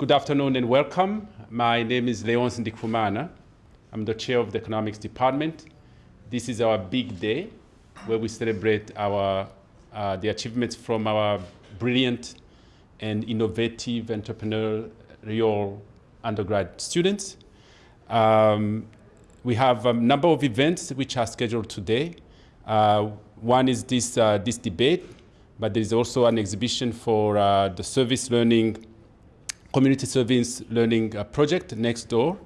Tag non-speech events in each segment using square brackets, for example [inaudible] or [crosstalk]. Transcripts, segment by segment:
Good afternoon and welcome. My name is Leonce Ndikumana. I'm the chair of the economics department. This is our big day where we celebrate our, uh, the achievements from our brilliant and innovative entrepreneurial undergrad students. Um, we have a number of events which are scheduled today. Uh, one is this, uh, this debate, but there is also an exhibition for uh, the service learning community service learning uh, project next door.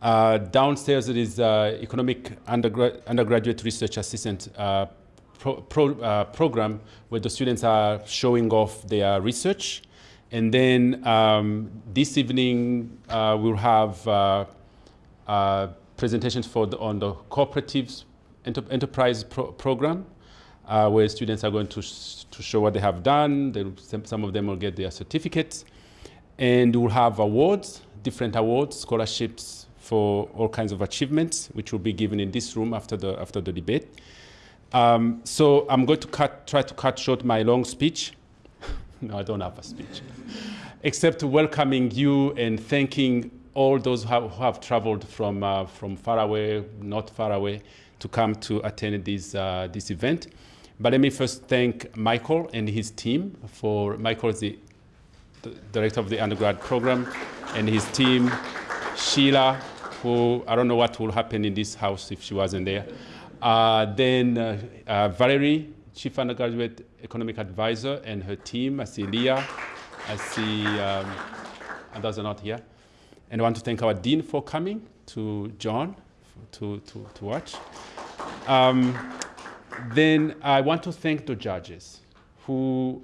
Uh, downstairs there is uh, economic undergraduate research assistant uh, pro pro uh, program where the students are showing off their research. And then um, this evening uh, we'll have presentations for the, on the cooperatives enter enterprise pro program. where students are going to, sh to show what they have done. They, some of them will get their certificates. And we'll have awards, different awards, scholarships for all kinds of achievements, which will be given in this room after the, after the debate. Um, so I'm going to cut, try to cut short my long speech. [laughs] no, I don't have a speech. Except welcoming you and thanking all those who have, who have traveled from, uh, from far away, not far away, to come to attend this, uh, this event. But let me first thank Michael and his team for, Michael is the the director of the undergrad program, and his team, Sheila, who I don't know what will happen in this house if she wasn't there. Uh, then uh, uh, Valerie, chief undergraduate economic advisor, and her team. I see Leah, I see um, others are not here. And I want to thank our dean for coming, to John, to, to, to watch. Um, then I want to thank the judges who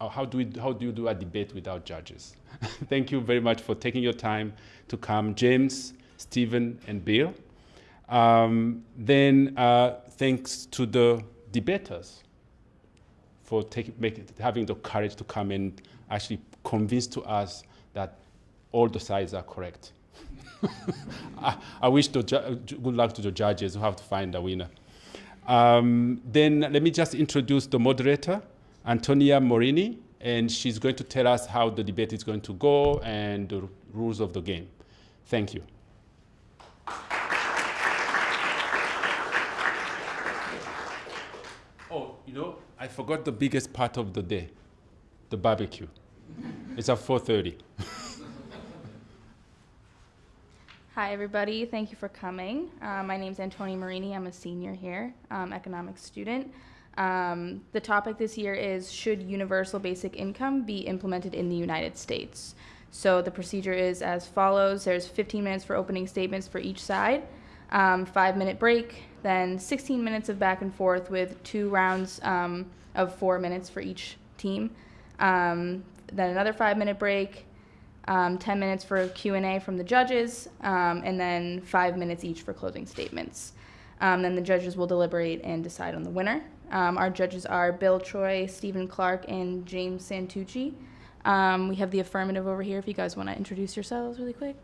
how do, we, how do you do a debate without judges? [laughs] Thank you very much for taking your time to come, James, Stephen, and Bill. Um, then uh, thanks to the debaters for take, make, having the courage to come and actually convince to us that all the sides are correct. [laughs] I, I, wish the good luck to the judges who have to find a winner. Um, then let me just introduce the moderator. Antonia Morini, and she's going to tell us how the debate is going to go and the rules of the game. Thank you. Oh, you know, I forgot the biggest part of the day, the barbecue. it's at 4.30. [laughs] Hi, everybody. Thank you for coming. Uh, my name is Antonia Marini. I'm a senior here, um, economics student. Um, the topic this year is Should universal basic income be implemented in the United States? So the procedure is as follows there's 15 minutes for opening statements for each side, um, five minute break, then 16 minutes of back and forth with two rounds um, of four minutes for each team. Um, then another five minute break, um, 10 minutes for Q&A from the judges, um, and then five minutes each for closing statements. then the judges will deliberate and decide on the winner. Um, our judges are Bill Troy, Stephen Clark, and James Santucci. Um, we have the affirmative over here if you guys want to introduce yourselves really quick.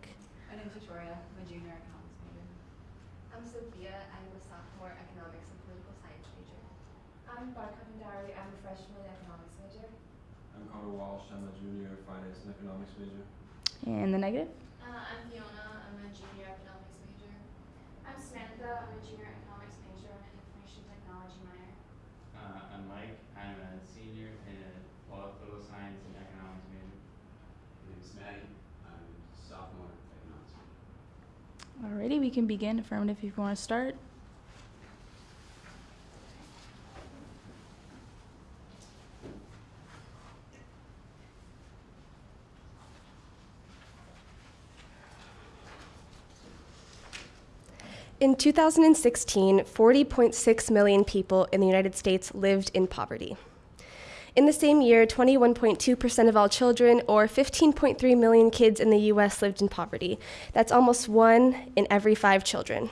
My name is Victoria. I'm a junior economics major. I'm Sophia. I'm a sophomore economics and political science major. I'm Barka Bhandari. I'm a freshman economics major. I'm Connor Walsh. I'm a junior finance and economics major. And the negative? Uh, I'm Fiona. I'm a junior economics major. I'm Samantha. I'm a junior economics major and an information technology minor. Uh, I'm Mike. I'm a senior in a political science and economics major. My name is Maddie. I'm sophomore economics major. Alrighty, we can begin. Affirmative if you want to start. In 2016, 40.6 million people in the United States lived in poverty. In the same year, 21.2% of all children, or 15.3 million kids in the US, lived in poverty. That's almost one in every five children.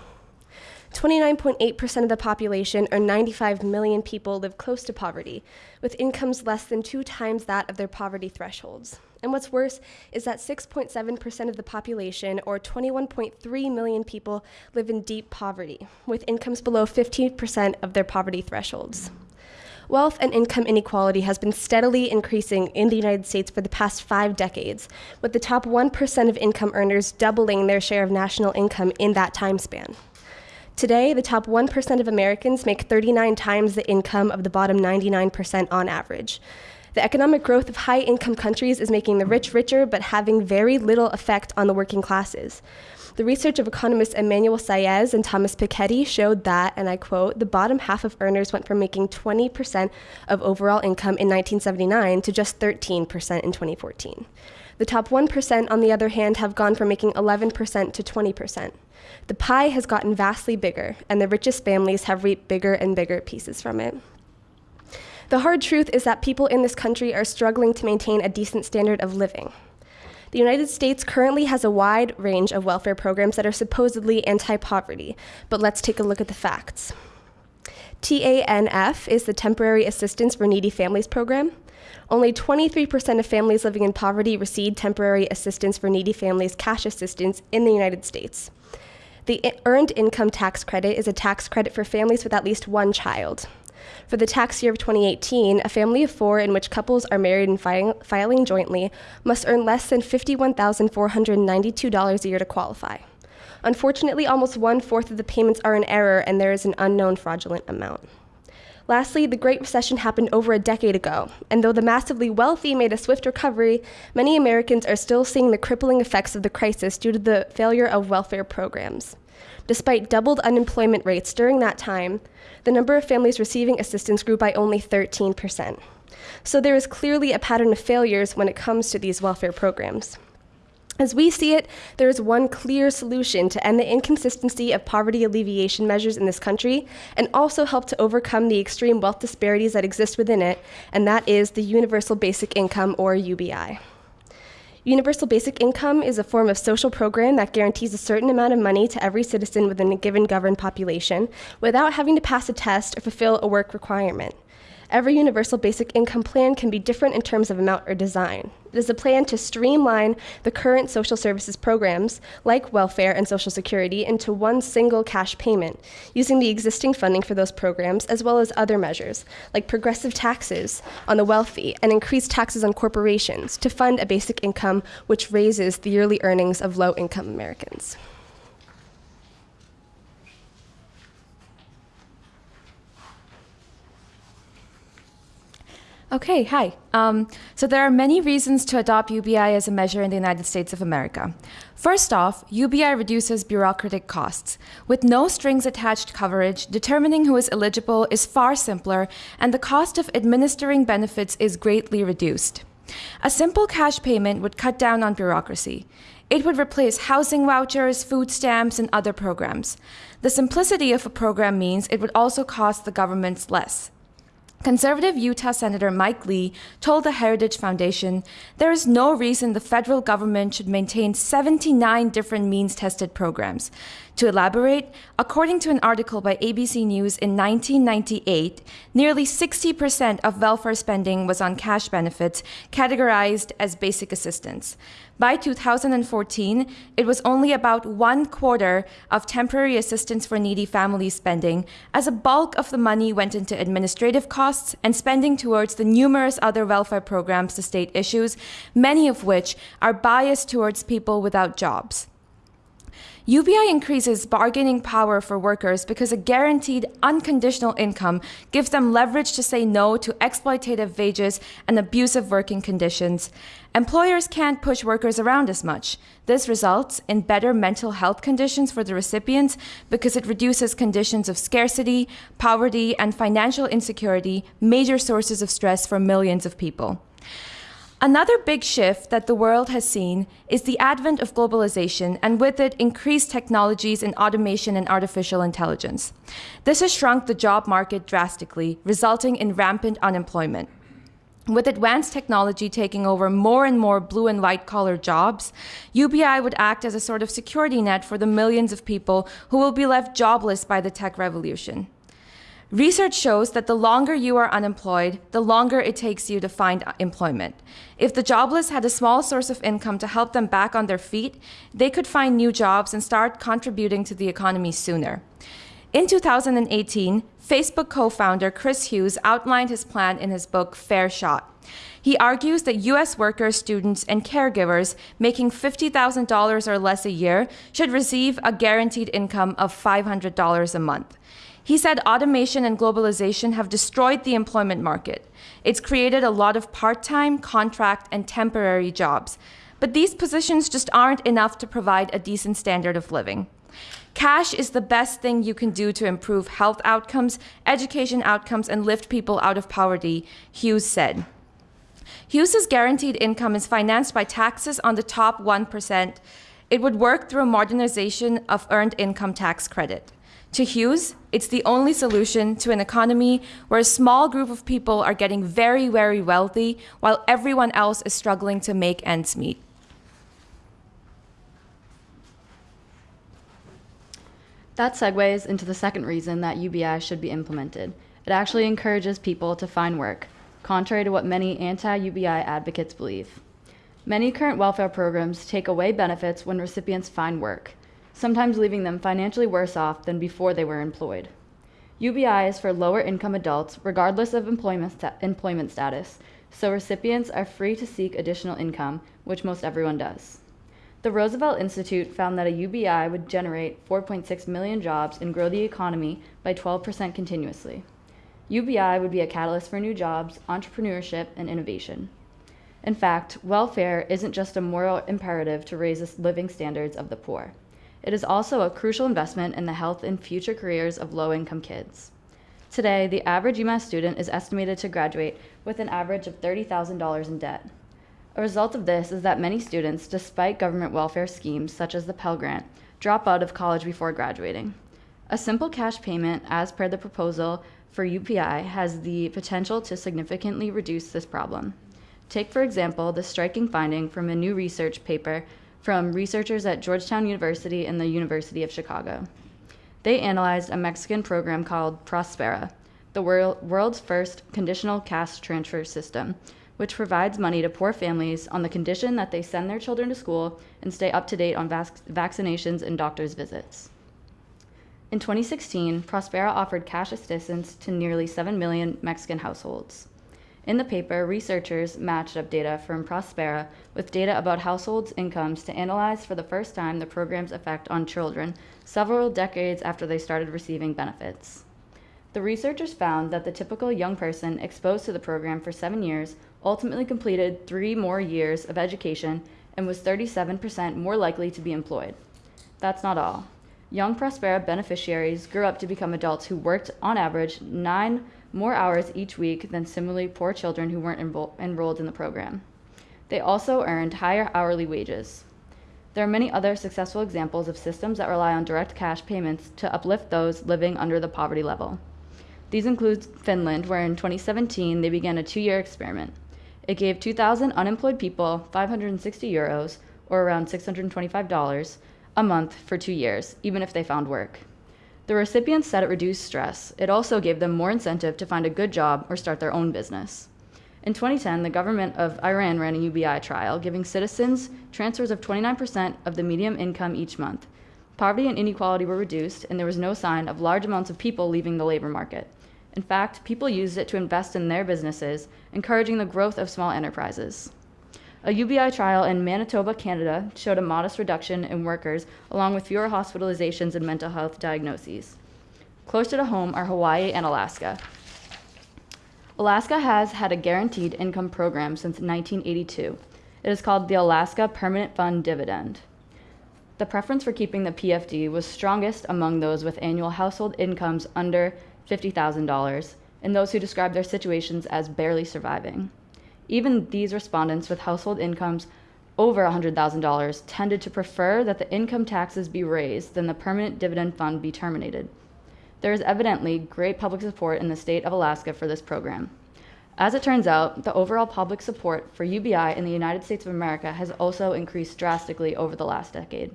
29.8% of the population, or 95 million people, live close to poverty, with incomes less than two times that of their poverty thresholds. And what's worse is that 6.7% of the population, or 21.3 million people, live in deep poverty, with incomes below 15% of their poverty thresholds. Wealth and income inequality has been steadily increasing in the United States for the past five decades, with the top 1% of income earners doubling their share of national income in that time span. Today, the top 1% of Americans make 39 times the income of the bottom 99% on average. The economic growth of high income countries is making the rich richer, but having very little effect on the working classes. The research of economists Emmanuel Saez and Thomas Piketty showed that, and I quote, the bottom half of earners went from making 20% of overall income in 1979 to just 13% in 2014. The top 1%, on the other hand, have gone from making 11% to 20%. The pie has gotten vastly bigger, and the richest families have reaped bigger and bigger pieces from it. The hard truth is that people in this country are struggling to maintain a decent standard of living. The United States currently has a wide range of welfare programs that are supposedly anti poverty, but let's take a look at the facts. TANF is the Temporary Assistance for Needy Families program. Only 23% of families living in poverty receive temporary assistance for needy families cash assistance in the United States. The Earned Income Tax Credit is a tax credit for families with at least one child. For the tax year of 2018, a family of four in which couples are married and filing, filing jointly must earn less than $51,492 a year to qualify. Unfortunately, almost one fourth of the payments are in error, and there is an unknown fraudulent amount. Lastly, the Great Recession happened over a decade ago, and though the massively wealthy made a swift recovery, many Americans are still seeing the crippling effects of the crisis due to the failure of welfare programs. Despite doubled unemployment rates during that time, the number of families receiving assistance grew by only 13%. So there is clearly a pattern of failures when it comes to these welfare programs. As we see it, there is one clear solution to end the inconsistency of poverty alleviation measures in this country and also help to overcome the extreme wealth disparities that exist within it, and that is the Universal Basic Income, or UBI. Universal Basic Income is a form of social program that guarantees a certain amount of money to every citizen within a given governed population without having to pass a test or fulfill a work requirement. Every universal basic income plan can be different in terms of amount or design. It is a plan to streamline the current social services programs, like welfare and Social Security, into one single cash payment, using the existing funding for those programs as well as other measures, like progressive taxes on the wealthy and increased taxes on corporations, to fund a basic income which raises the yearly earnings of low income Americans. Okay, hi. Um, so there are many reasons to adopt UBI as a measure in the United States of America. First off, UBI reduces bureaucratic costs. With no strings attached coverage, determining who is eligible is far simpler, and the cost of administering benefits is greatly reduced. A simple cash payment would cut down on bureaucracy. It would replace housing vouchers, food stamps, and other programs. The simplicity of a program means it would also cost the governments less. Conservative Utah Senator Mike Lee told the Heritage Foundation there is no reason the federal government should maintain 79 different means tested programs. To elaborate, according to an article by ABC News in 1998, nearly 60% of welfare spending was on cash benefits categorized as basic assistance. By 2014, it was only about one quarter of temporary assistance for needy families spending, as a bulk of the money went into administrative costs and spending towards the numerous other welfare programs the state issues, many of which are biased towards people without jobs. UBI increases bargaining power for workers because a guaranteed unconditional income gives them leverage to say no to exploitative wages and abusive working conditions. Employers can't push workers around as much. This results in better mental health conditions for the recipients because it reduces conditions of scarcity, poverty, and financial insecurity, major sources of stress for millions of people. Another big shift that the world has seen is the advent of globalization and with it increased technologies in automation and artificial intelligence. This has shrunk the job market drastically, resulting in rampant unemployment. With advanced technology taking over more and more blue and white collar jobs, UBI would act as a sort of security net for the millions of people who will be left jobless by the tech revolution. Research shows that the longer you are unemployed, the longer it takes you to find employment. If the jobless had a small source of income to help them back on their feet, they could find new jobs and start contributing to the economy sooner. In 2018, Facebook co founder Chris Hughes outlined his plan in his book Fair Shot. He argues that US workers, students, and caregivers making $50,000 or less a year should receive a guaranteed income of $500 a month. He said automation and globalization have destroyed the employment market. It's created a lot of part time, contract, and temporary jobs. But these positions just aren't enough to provide a decent standard of living. Cash is the best thing you can do to improve health outcomes, education outcomes, and lift people out of poverty, Hughes said. Hughes's guaranteed income is financed by taxes on the top 1%. It would work through a modernization of earned income tax credit. To Hughes, it's the only solution to an economy where a small group of people are getting very, very wealthy while everyone else is struggling to make ends meet. That segues into the second reason that UBI should be implemented. It actually encourages people to find work, contrary to what many anti UBI advocates believe. Many current welfare programs take away benefits when recipients find work sometimes leaving them financially worse off than before they were employed. UBI is for lower income adults, regardless of employment, employment status, so recipients are free to seek additional income, which most everyone does. The Roosevelt Institute found that a UBI would generate 4.6 million jobs and grow the economy by 12% continuously. UBI would be a catalyst for new jobs, entrepreneurship, and innovation. In fact, welfare isn't just a moral imperative to raise the living standards of the poor. It is also a crucial investment in the health and future careers of low income kids. Today, the average UMass student is estimated to graduate with an average of $30,000 in debt. A result of this is that many students, despite government welfare schemes such as the Pell Grant, drop out of college before graduating. A simple cash payment, as per the proposal for UBI, has the potential to significantly reduce this problem. Take, for example, the striking finding from a new research paper from researchers at Georgetown University and the University of Chicago. They analyzed a Mexican program called Prospera, the world's first conditional cash transfer system, which provides money to poor families on the condition that they send their children to school and stay up to date on vac- vaccinations and doctor's visits. In 2016, Prospera offered cash assistance to nearly 7 million Mexican households. In the paper, researchers matched up data from Prospera with data about households' incomes to analyze for the first time the program's effect on children several decades after they started receiving benefits. The researchers found that the typical young person exposed to the program for seven years ultimately completed three more years of education and was 37% more likely to be employed. That's not all. Young Prospera beneficiaries grew up to become adults who worked, on average, nine more hours each week than similarly poor children who weren't enro- enrolled in the program. They also earned higher hourly wages. There are many other successful examples of systems that rely on direct cash payments to uplift those living under the poverty level. These include Finland, where in 2017 they began a two year experiment. It gave 2,000 unemployed people 560 euros, or around $625, a month for two years, even if they found work. The recipients said it reduced stress. It also gave them more incentive to find a good job or start their own business. In 2010, the government of Iran ran a UBI trial, giving citizens transfers of 29% of the median income each month. Poverty and inequality were reduced, and there was no sign of large amounts of people leaving the labor market. In fact, people used it to invest in their businesses, encouraging the growth of small enterprises. A UBI trial in Manitoba, Canada showed a modest reduction in workers, along with fewer hospitalizations and mental health diagnoses. Closer to home are Hawaii and Alaska. Alaska has had a guaranteed income program since 1982. It is called the Alaska Permanent Fund Dividend. The preference for keeping the PFD was strongest among those with annual household incomes under $50,000 and those who describe their situations as barely surviving. Even these respondents with household incomes over $100,000 tended to prefer that the income taxes be raised than the permanent dividend fund be terminated. There is evidently great public support in the state of Alaska for this program. As it turns out, the overall public support for UBI in the United States of America has also increased drastically over the last decade.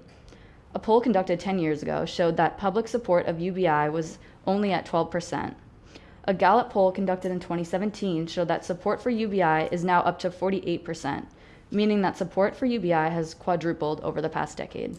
A poll conducted 10 years ago showed that public support of UBI was only at 12%, a Gallup poll conducted in 2017 showed that support for UBI is now up to 48%, meaning that support for UBI has quadrupled over the past decade.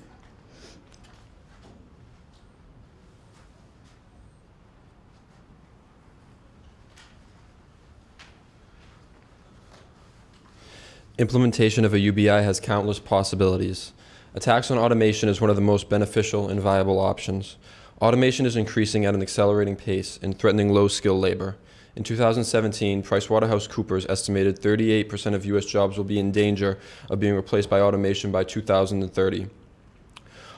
Implementation of a UBI has countless possibilities. A tax on automation is one of the most beneficial and viable options. Automation is increasing at an accelerating pace and threatening low-skilled labor. In 2017, PricewaterhouseCoopers estimated 38% of U.S. jobs will be in danger of being replaced by automation by 2030.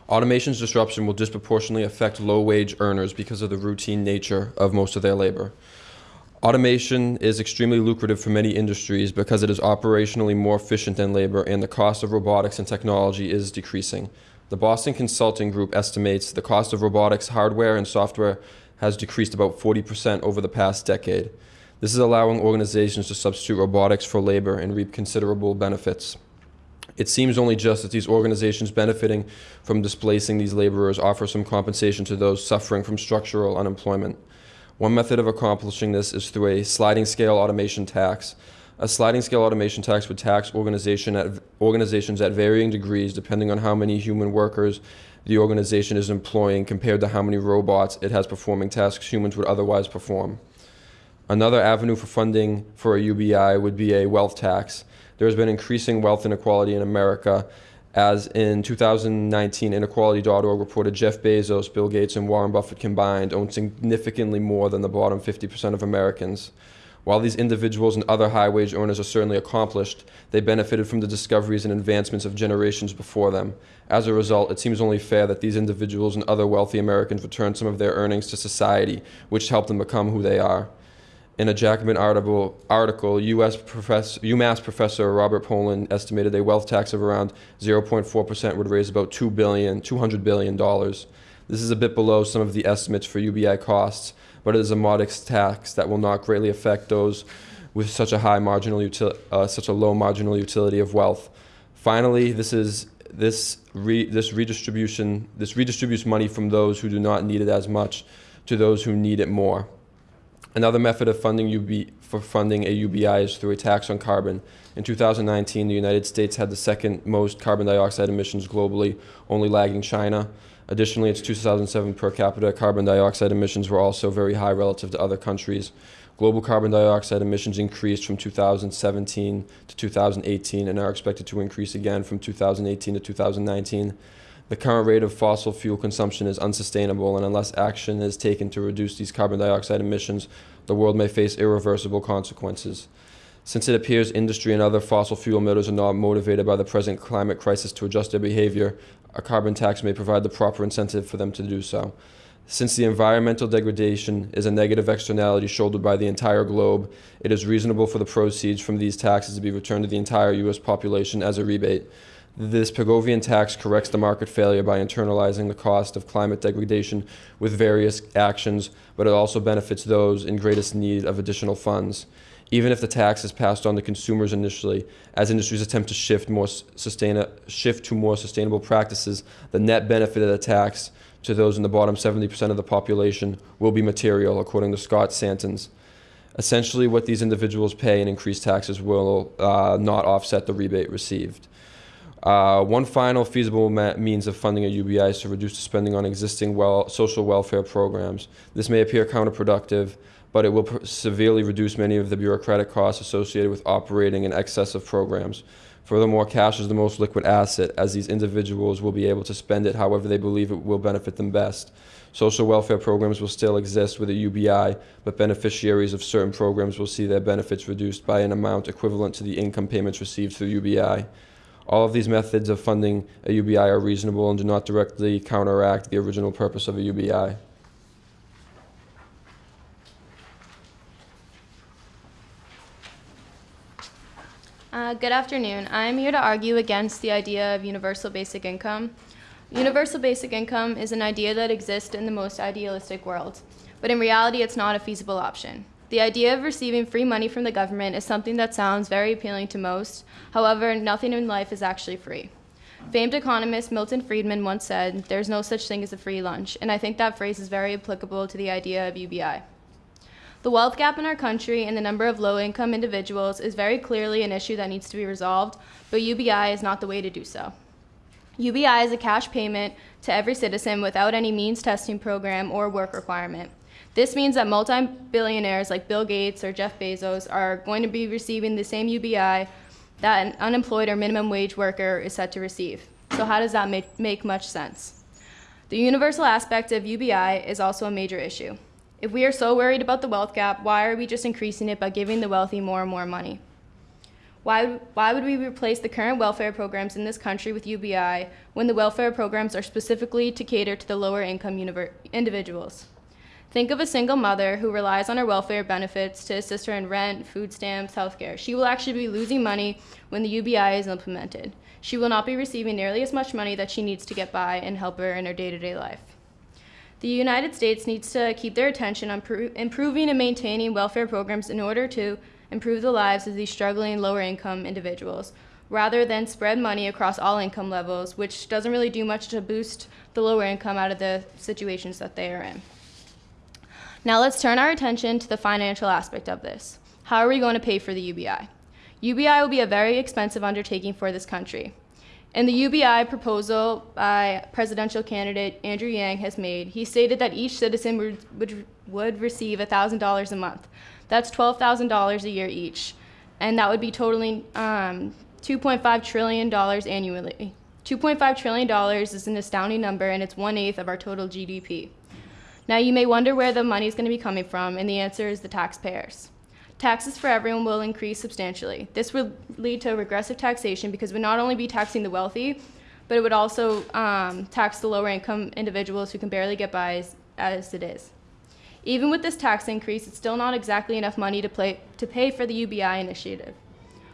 Automation's disruption will disproportionately affect low-wage earners because of the routine nature of most of their labor. Automation is extremely lucrative for many industries because it is operationally more efficient than labor and the cost of robotics and technology is decreasing. The Boston Consulting Group estimates the cost of robotics hardware and software has decreased about 40% over the past decade. This is allowing organizations to substitute robotics for labor and reap considerable benefits. It seems only just that these organizations benefiting from displacing these laborers offer some compensation to those suffering from structural unemployment. One method of accomplishing this is through a sliding scale automation tax. A sliding scale automation tax would tax organization at, organizations at varying degrees depending on how many human workers the organization is employing compared to how many robots it has performing tasks humans would otherwise perform. Another avenue for funding for a UBI would be a wealth tax. There has been increasing wealth inequality in America as in 2019, inequality.org reported Jeff Bezos, Bill Gates, and Warren Buffett combined own significantly more than the bottom 50% of Americans. While these individuals and other high wage earners are certainly accomplished, they benefited from the discoveries and advancements of generations before them. As a result, it seems only fair that these individuals and other wealthy Americans return some of their earnings to society, which helped them become who they are in a Jacobin article, article US professor, UMass professor Robert Pollin estimated a wealth tax of around 0.4% would raise about $2 billion, $200 billion. This is a bit below some of the estimates for UBI costs, but it is a modest tax that will not greatly affect those with such a high marginal util- uh, such a low marginal utility of wealth. Finally, this is this re- this redistribution this redistributes money from those who do not need it as much to those who need it more. Another method of funding UB, for funding a UBI is through a tax on carbon. In 2019, the United States had the second most carbon dioxide emissions globally, only lagging China. Additionally, its 2007 per capita carbon dioxide emissions were also very high relative to other countries. Global carbon dioxide emissions increased from 2017 to 2018 and are expected to increase again from 2018 to 2019. The current rate of fossil fuel consumption is unsustainable, and unless action is taken to reduce these carbon dioxide emissions, the world may face irreversible consequences. Since it appears industry and other fossil fuel emitters are not motivated by the present climate crisis to adjust their behavior, a carbon tax may provide the proper incentive for them to do so. Since the environmental degradation is a negative externality shouldered by the entire globe, it is reasonable for the proceeds from these taxes to be returned to the entire U.S. population as a rebate. This Pigovian tax corrects the market failure by internalizing the cost of climate degradation with various actions, but it also benefits those in greatest need of additional funds. Even if the tax is passed on to consumers initially, as industries attempt to shift, more sustain- shift to more sustainable practices, the net benefit of the tax to those in the bottom 70% of the population will be material, according to Scott Santens. Essentially, what these individuals pay in increased taxes will uh, not offset the rebate received. Uh, one final feasible means of funding a UBI is to reduce the spending on existing well social welfare programs. This may appear counterproductive, but it will severely reduce many of the bureaucratic costs associated with operating in excess of programs. Furthermore, cash is the most liquid asset, as these individuals will be able to spend it however they believe it will benefit them best. Social welfare programs will still exist with a UBI, but beneficiaries of certain programs will see their benefits reduced by an amount equivalent to the income payments received through UBI. All of these methods of funding a UBI are reasonable and do not directly counteract the original purpose of a UBI. Uh, good afternoon. I'm here to argue against the idea of universal basic income. Universal basic income is an idea that exists in the most idealistic world, but in reality, it's not a feasible option. The idea of receiving free money from the government is something that sounds very appealing to most. However, nothing in life is actually free. Famed economist Milton Friedman once said, There's no such thing as a free lunch, and I think that phrase is very applicable to the idea of UBI. The wealth gap in our country and the number of low income individuals is very clearly an issue that needs to be resolved, but UBI is not the way to do so. UBI is a cash payment to every citizen without any means testing program or work requirement. This means that multi-billionaires like Bill Gates or Jeff Bezos are going to be receiving the same UBI that an unemployed or minimum wage worker is set to receive. So, how does that make, make much sense? The universal aspect of UBI is also a major issue. If we are so worried about the wealth gap, why are we just increasing it by giving the wealthy more and more money? Why, why would we replace the current welfare programs in this country with UBI when the welfare programs are specifically to cater to the lower income individuals? Think of a single mother who relies on her welfare benefits to assist her in rent, food stamps, healthcare. She will actually be losing money when the UBI is implemented. She will not be receiving nearly as much money that she needs to get by and help her in her day to day life. The United States needs to keep their attention on improving and maintaining welfare programs in order to improve the lives of these struggling lower income individuals, rather than spread money across all income levels, which doesn't really do much to boost the lower income out of the situations that they are in. Now let's turn our attention to the financial aspect of this. How are we going to pay for the UBI? UBI will be a very expensive undertaking for this country. In the UBI proposal by presidential candidate Andrew Yang has made, he stated that each citizen would, would, would receive $1,000 a month. That's $12,000 a year each. And that would be totaling um, $2.5 trillion annually. $2.5 trillion is an astounding number, and it's one eighth of our total GDP. Now, you may wonder where the money is going to be coming from, and the answer is the taxpayers. Taxes for everyone will increase substantially. This would lead to regressive taxation because would not only be taxing the wealthy, but it would also um, tax the lower income individuals who can barely get by as, as, it is. Even with this tax increase, it's still not exactly enough money to, play, to pay for the UBI initiative.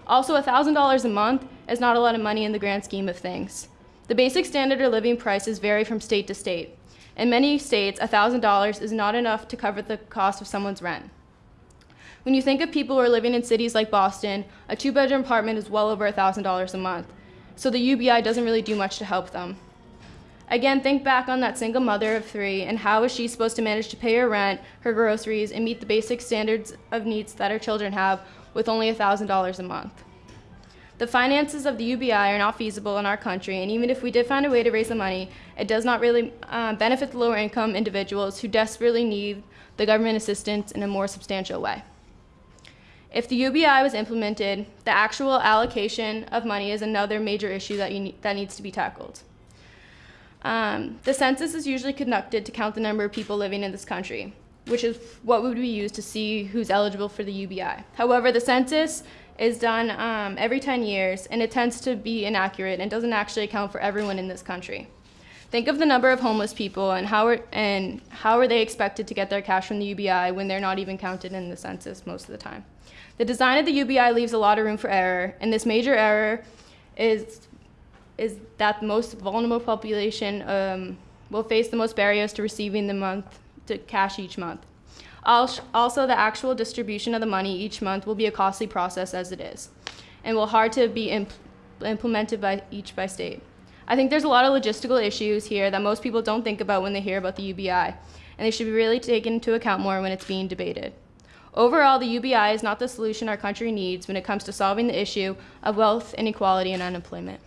Also, $1,000 a month is not a lot of money in the grand scheme of things. The basic standard of living prices vary from state to state. In many states, $1,000 is not enough to cover the cost of someone's rent. When you think of people who are living in cities like Boston, a two bedroom apartment is well over $1,000 a month. So the UBI doesn't really do much to help them. Again, think back on that single mother of three and how is she supposed to manage to pay her rent, her groceries, and meet the basic standards of needs that her children have with only $1,000 a month. The finances of the UBI are not feasible in our country, and even if we did find a way to raise the money, it does not really uh, benefit the lower income individuals who desperately need the government assistance in a more substantial way. If the UBI was implemented, the actual allocation of money is another major issue that, ne that needs to be tackled. Um, the census is usually conducted to count the number of people living in this country, which is what would be used to see who's eligible for the UBI. However, the census is done um, every 10 years, and it tends to be inaccurate and doesn't actually account for everyone in this country. Think of the number of homeless people and how are, and how are they expected to get their cash from the UBI when they're not even counted in the census most of the time. The design of the UBI leaves a lot of room for error, and this major error is, is that the most vulnerable population um, will face the most barriers to receiving the month to cash each month. Also, the actual distribution of the money each month will be a costly process as it is, and will hard to be imp implemented by each by state. I think there's a lot of logistical issues here that most people don't think about when they hear about the UBI, and they should be really taken into account more when it's being debated. Overall, the UBI is not the solution our country needs when it comes to solving the issue of wealth inequality and unemployment.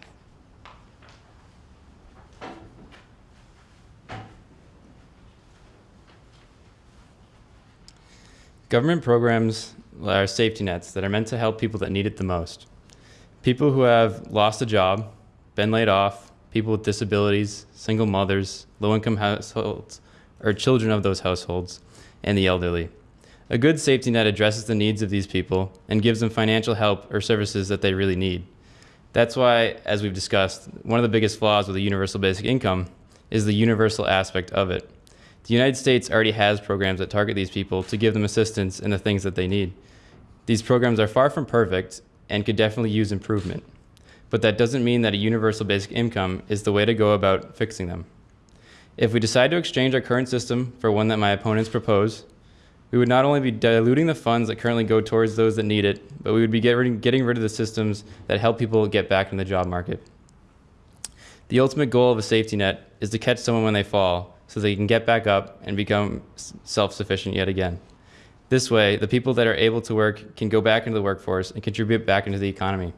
Government programs are safety nets that are meant to help people that need it the most. People who have lost a job, been laid off, people with disabilities, single mothers, low-income households, or children of those households, and the elderly. A good safety net addresses the needs of these people and gives them financial help or services that they really need. That's why, as we've discussed, one of the biggest flaws with a universal basic income is the universal aspect of it. The United States already has programs that target these people to give them assistance in the things that they need. These programs are far from perfect and could definitely use improvement. But that doesn't mean that a universal basic income is the way to go about fixing them. If we decide to exchange our current system for one that my opponents propose, we would not only be diluting the funds that currently go towards those that need it, but we would be getting rid of the systems that help people get back in the job market. The ultimate goal of a safety net is to catch someone when they fall so they can get back up and become self-sufficient yet again. This way, the people that are able to work can go back into the workforce and contribute back into the economy.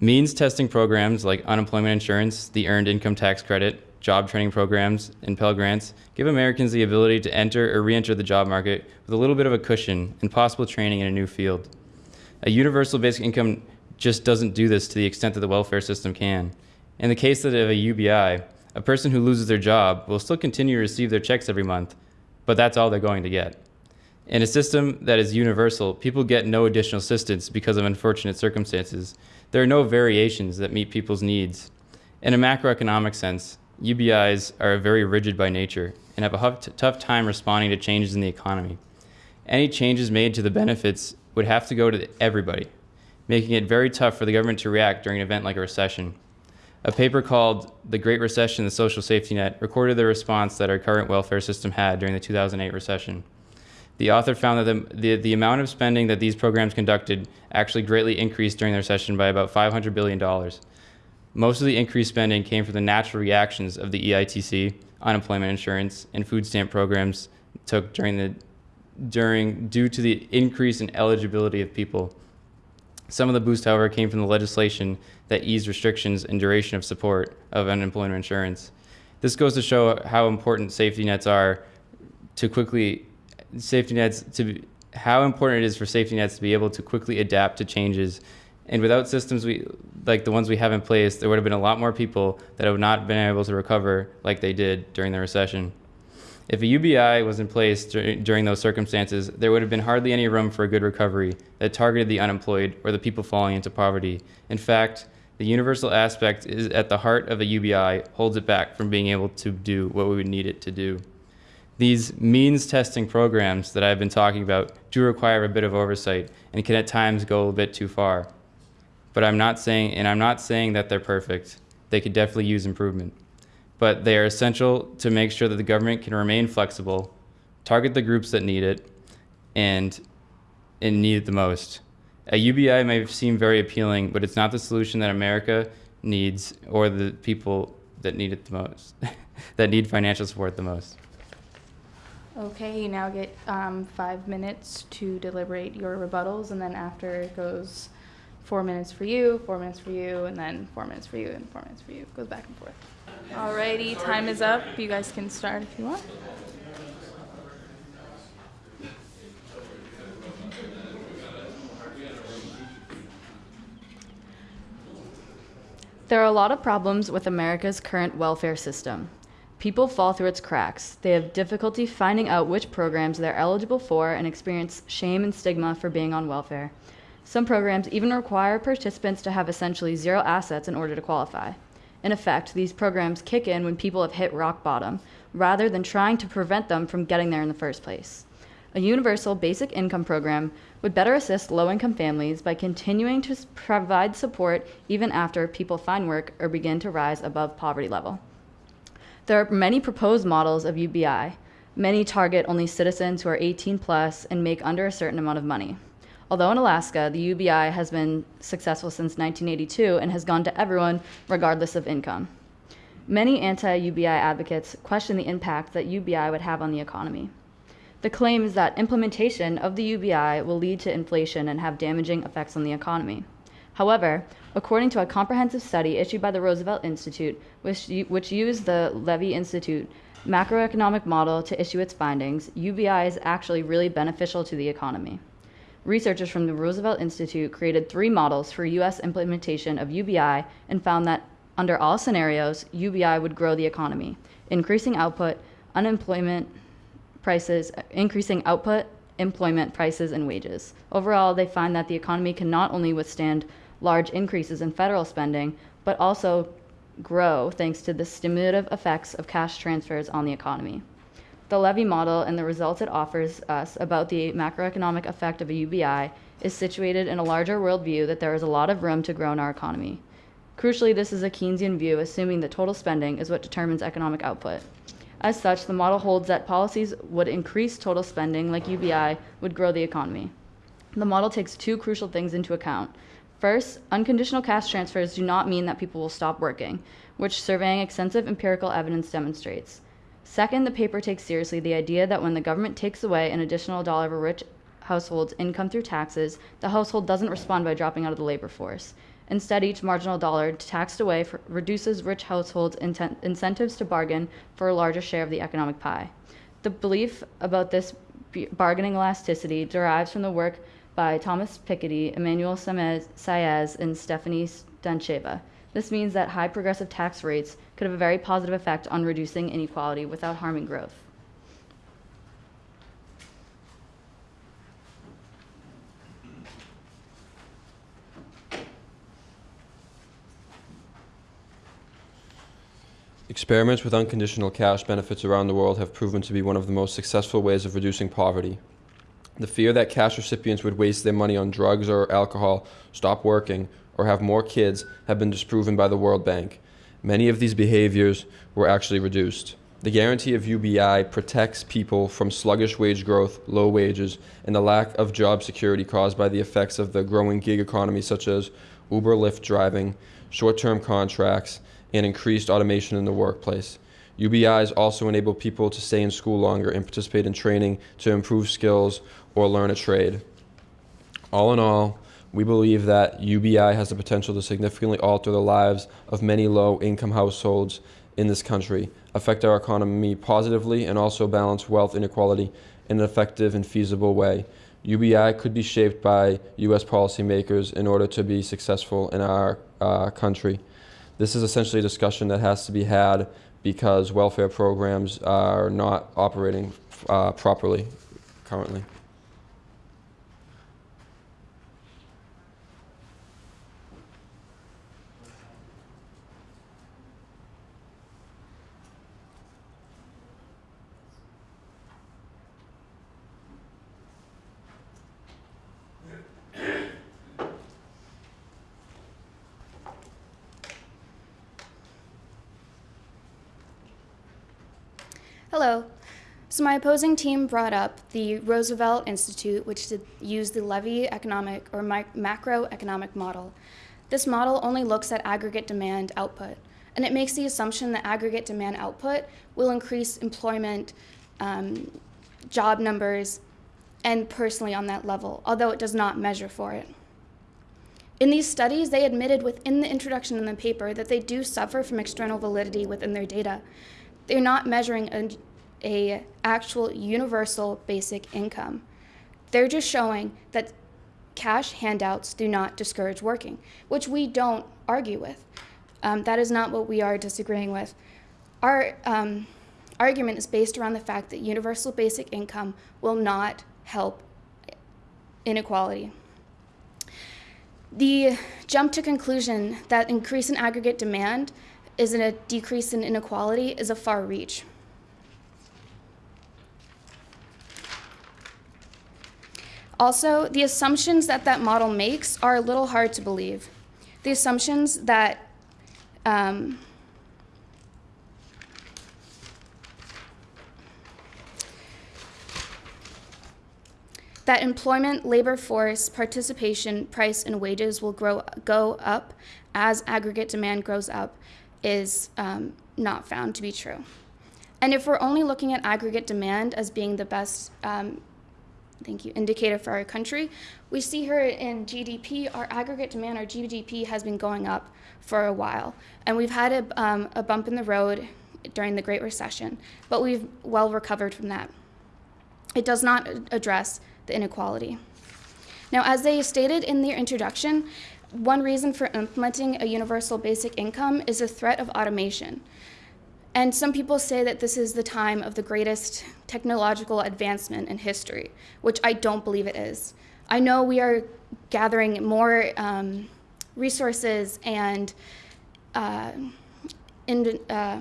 Means testing programs like unemployment insurance, the Earned Income Tax Credit, job training programs, and Pell Grants give Americans the ability to enter or re-enter the job market with a little bit of a cushion and possible training in a new field. A universal basic income just doesn't do this to the extent that the welfare system can. In the case of a UBI, a person who loses their job will still continue to receive their checks every month, but that's all they're going to get. In a system that is universal, people get no additional assistance because of unfortunate circumstances. There are no variations that meet people's needs. In a macroeconomic sense, UBIs are very rigid by nature and have a tough time responding to changes in the economy. Any changes made to the benefits would have to go to everybody, making it very tough for the government to react during an event like a recession. A paper called The Great Recession, the Social Safety Net recorded the response that our current welfare system had during the 2008 recession. The author found that the, the, the, amount of spending that these programs conducted actually greatly increased during the recession by about $500 billion. Most of the increased spending came from the natural reactions of the EITC, unemployment insurance, and food stamp programs took during the during due to the increase in eligibility of people. Some of the boost, however, came from the legislation that eased restrictions and duration of support of unemployment insurance. This goes to show how important safety nets are to quickly safety nets to how important it is for safety nets to be able to quickly adapt to changes. And without systems we like the ones we have in place, there would have been a lot more people that have not been able to recover like they did during the recession. If a UBI was in place dur during those circumstances, there would have been hardly any room for a good recovery that targeted the unemployed or the people falling into poverty. In fact, the universal aspect is at the heart of a UBI holds it back from being able to do what we would need it to do. These means testing programs that I've been talking about do require a bit of oversight and can at times go a bit too far. But I'm not saying, and I'm not saying that they're perfect. They could definitely use improvement but they are essential to make sure that the government can remain flexible, target the groups that need it, and, and need it the most. A UBI may seem very appealing, but it's not the solution that America needs or the people that need it the most, [laughs] that need financial support the most. Okay, you now get um, five minutes to deliberate your rebuttals, and then after it goes four minutes for you, four minutes for you, and then four minutes for you, and four minutes for you. It goes back and forth. Alrighty, time is up. You guys can start if you want. There are a lot of problems with America's current welfare system. People fall through its cracks. They have difficulty finding out which programs they're eligible for and experience shame and stigma for being on welfare. Some programs even require participants to have essentially zero assets in order to qualify. In effect, these programs kick in when people have hit rock bottom, rather than trying to prevent them from getting there in the first place. A universal basic income program would better assist low income families by continuing to provide support even after people find work or begin to rise above poverty level. There are many proposed models of UBI. Many target only citizens who are 18 plus and make under a certain amount of money. Although in Alaska, the UBI has been successful since 1982 and has gone to everyone regardless of income. Many anti UBI advocates question the impact that UBI would have on the economy. The claim is that implementation of the UBI will lead to inflation and have damaging effects on the economy. However, according to a comprehensive study issued by the Roosevelt Institute, which, which used the Levy Institute macroeconomic model to issue its findings, UBI is actually really beneficial to the economy researchers from the Roosevelt Institute created three models for U.S. implementation of UBI and found that under all scenarios, UBI would grow the economy, increasing output, unemployment prices, increasing output, employment prices, and wages. Overall, they find that the economy can not only withstand large increases in federal spending, but also grow thanks to the stimulative effects of cash transfers on the economy the levy model and the results it offers us about the macroeconomic effect of a UBI is situated in a larger worldview that there is a lot of room to grow in our economy. Crucially, this is a Keynesian view, assuming that total spending is what determines economic output. As such, the model holds that policies would increase total spending, like UBI, would grow the economy. The model takes two crucial things into account. First, unconditional cash transfers do not mean that people will stop working, which surveying extensive empirical evidence demonstrates. Second, the paper takes seriously the idea that when the government takes away an additional dollar of a rich household's income through taxes, the household doesn't respond by dropping out of the labor force. Instead, each marginal dollar taxed away for, reduces rich households' inten- incentives to bargain for a larger share of the economic pie. The belief about this bargaining elasticity derives from the work by Thomas Piketty, Emmanuel Saez, and Stefanie Stantcheva. This means that high progressive tax rates could have a very positive effect on reducing inequality without harming growth. Experiments with unconditional cash benefits around the world have proven to be one of the most successful ways of reducing poverty. The fear that cash recipients would waste their money on drugs or alcohol, stop working, or have more kids have been disproven by the World Bank. Many of these behaviors were actually reduced. The guarantee of UBI protects people from sluggish wage growth, low wages, and the lack of job security caused by the effects of the growing gig economy, such as Uber Lyft driving, short term contracts, and increased automation in the workplace. UBIs also enable people to stay in school longer and participate in training to improve skills or learn a trade. All in all, we believe that UBI has the potential to significantly alter the lives of many low income households in this country, affect our economy positively, and also balance wealth inequality in an effective and feasible way. UBI could be shaped by U.S. policymakers in order to be successful in our uh, country. This is essentially a discussion that has to be had because welfare programs are not operating uh, properly currently. Hello. So my opposing team brought up the Roosevelt Institute, which used the Levy economic or macroeconomic model. This model only looks at aggregate demand output, and it makes the assumption that aggregate demand output will increase employment, um, job numbers, and personally on that level, although it does not measure for it. In these studies, they admitted within the introduction in the paper that they do suffer from external validity within their data. They're not measuring a, actual universal basic income. They're just showing that cash handouts do not discourage working, which we don't argue with. Um, that is not what we are disagreeing with. Our um, argument is based around the fact that universal basic income will not help inequality. The jump to conclusion that increase in aggregate demand is a decrease in inequality is a far reach. Also, the assumptions that that model makes are a little hard to believe. The assumptions that um, that employment, labor force, participation, price, and wages will grow, go up as aggregate demand grows up is um, not found to be true. And if we're only looking at aggregate demand as being the best um, thank you, indicator for our country, we see here in GDP, our aggregate demand, our GDP has been going up for a while. And we've had a, um, a bump in the road during the Great Recession, but we've well recovered from that. It does not address the inequality. Now, as they stated in their introduction, one reason for implementing a universal basic income is the threat of automation. And some people say that this is the time of the greatest technological advancement in history, which I don't believe it is. I know we are gathering more um, resources and uh, in, uh,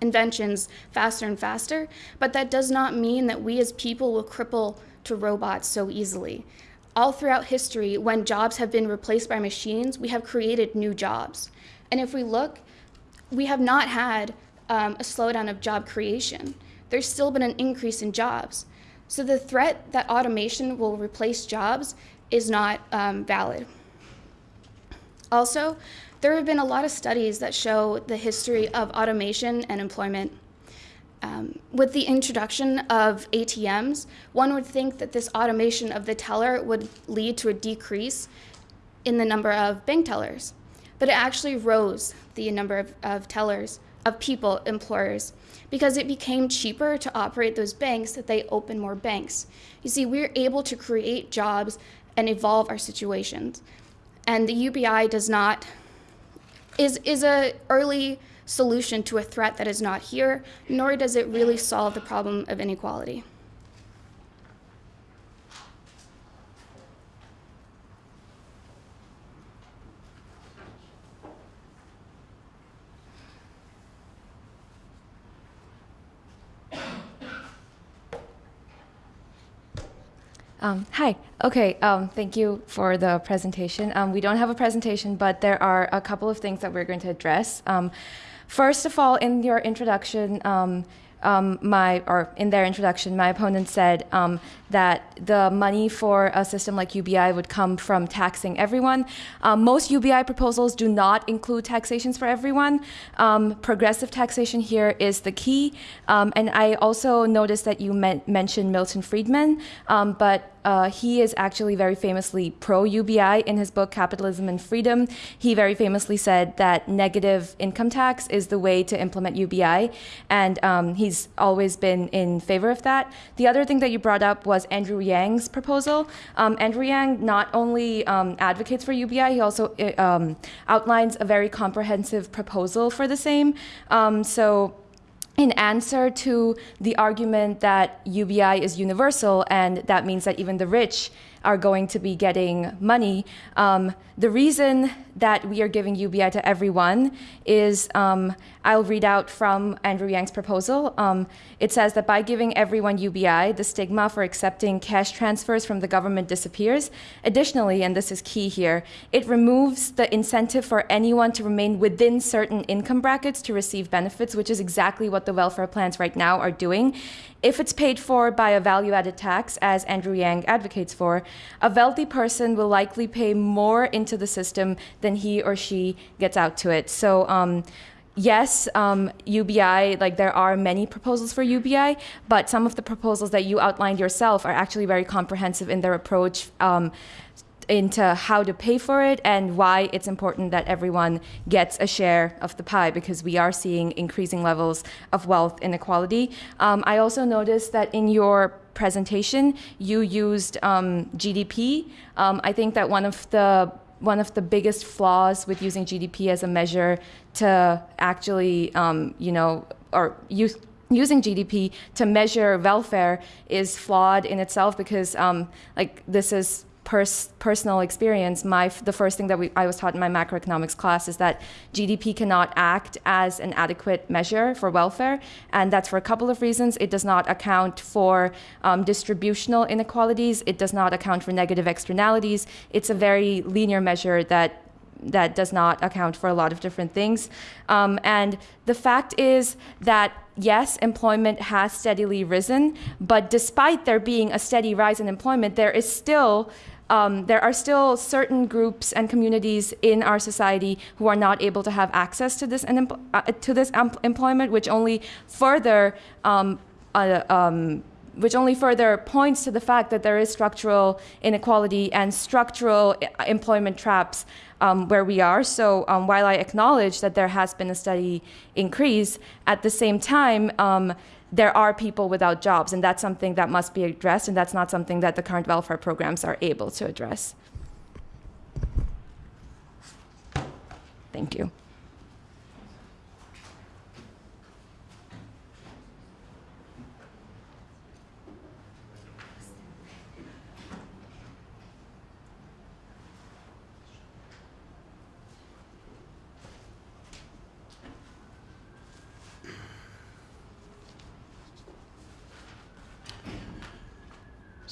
inventions faster and faster, but that does not mean that we as people will cripple to robots so easily. All throughout history, when jobs have been replaced by machines, we have created new jobs. And if we look, we have not had um, a slowdown of job creation. There's still been an increase in jobs. So the threat that automation will replace jobs is not um, valid. Also, there have been a lot of studies that show the history of automation and employment. Um, with the introduction of ATMs, one would think that this automation of the teller would lead to a decrease in the number of bank tellers, but it actually rose the number of, of tellers of people, employers, because it became cheaper to operate those banks that they open more banks. You see, we're able to create jobs and evolve our situations. And the UBI does not is is a early solution to a threat that is not here, nor does it really solve the problem of inequality. Um, hi. Okay. Um, thank you for the presentation. Um, we don't have a presentation, but there are a couple of things that we're going to address. Um, first of all, in your introduction, um, um, my or in their introduction, my opponent said that the money for a system like UBI would come from taxing everyone. Most UBI proposals do not include taxations for everyone. Progressive taxation here is the key. And I also noticed that you men mentioned Milton Friedman, but uh, he is actually very famously pro UBI in his book Capitalism and Freedom. He very famously said that negative income tax is the way to implement UBI, and um, he's always been in favor of that. The other thing that you brought up was Andrew Yang's proposal. Um, Andrew Yang not only um, advocates for UBI, he also uh, um, outlines a very comprehensive proposal for the same. Um, so in answer to the argument that UBI is universal and that means that even the rich are going to be getting money. Um, the reason that we are giving UBI to everyone is um, I'll read out from Andrew Yang's proposal. Um, it says that by giving everyone UBI, the stigma for accepting cash transfers from the government disappears. Additionally, and this is key here, it removes the incentive for anyone to remain within certain income brackets to receive benefits, which is exactly what the welfare plans right now are doing. If it's paid for by a value added tax, as Andrew Yang advocates for, a wealthy person will likely pay more into the system than he or she gets out to it. So, um, yes, um, UBI, like there are many proposals for UBI, but some of the proposals that you outlined yourself are actually very comprehensive in their approach. Um, into how to pay for it and why it's important that everyone gets a share of the pie because we are seeing increasing levels of wealth inequality. Um, I also noticed that in your presentation you used um, GDP. Um, I think that one of the one of the biggest flaws with using GDP as a measure to actually, um, you know, or use using GDP to measure welfare is flawed in itself because um, like this is pers personal experience, my the first thing that we, I was taught in my macroeconomics class is that GDP cannot act as an adequate measure for welfare, and that's for a couple of reasons. It does not account for um, distributional inequalities. It does not account for negative externalities. It's a very linear measure that that does not account for a lot of different things. Um, and the fact is that yes, employment has steadily risen, but despite there being a steady rise in employment, there is still um, there are still certain groups and communities in our society who are not able to have access to this uh, to this employment, which only further um, uh, um, which only further points to the fact that there is structural inequality and structural uh, employment traps um, where we are. So um, while I acknowledge that there has been a steady increase, at the same time, um, there are people without jobs, and that's something that must be addressed, and that's not something that the current welfare programs are able to address. Thank you.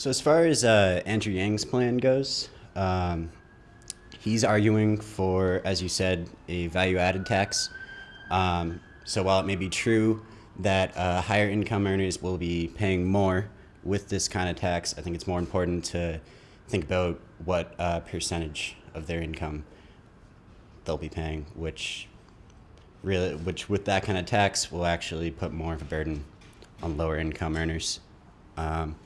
So as far as uh, Andrew Yang's plan goes, um, he's arguing for, as you said, a value-added tax. Um, so while it may be true that uh, higher income earners will be paying more with this kind of tax, I think it's more important to think about what uh, percentage of their income they'll be paying, which really, which with that kind of tax will actually put more of a burden on lower income earners. Um,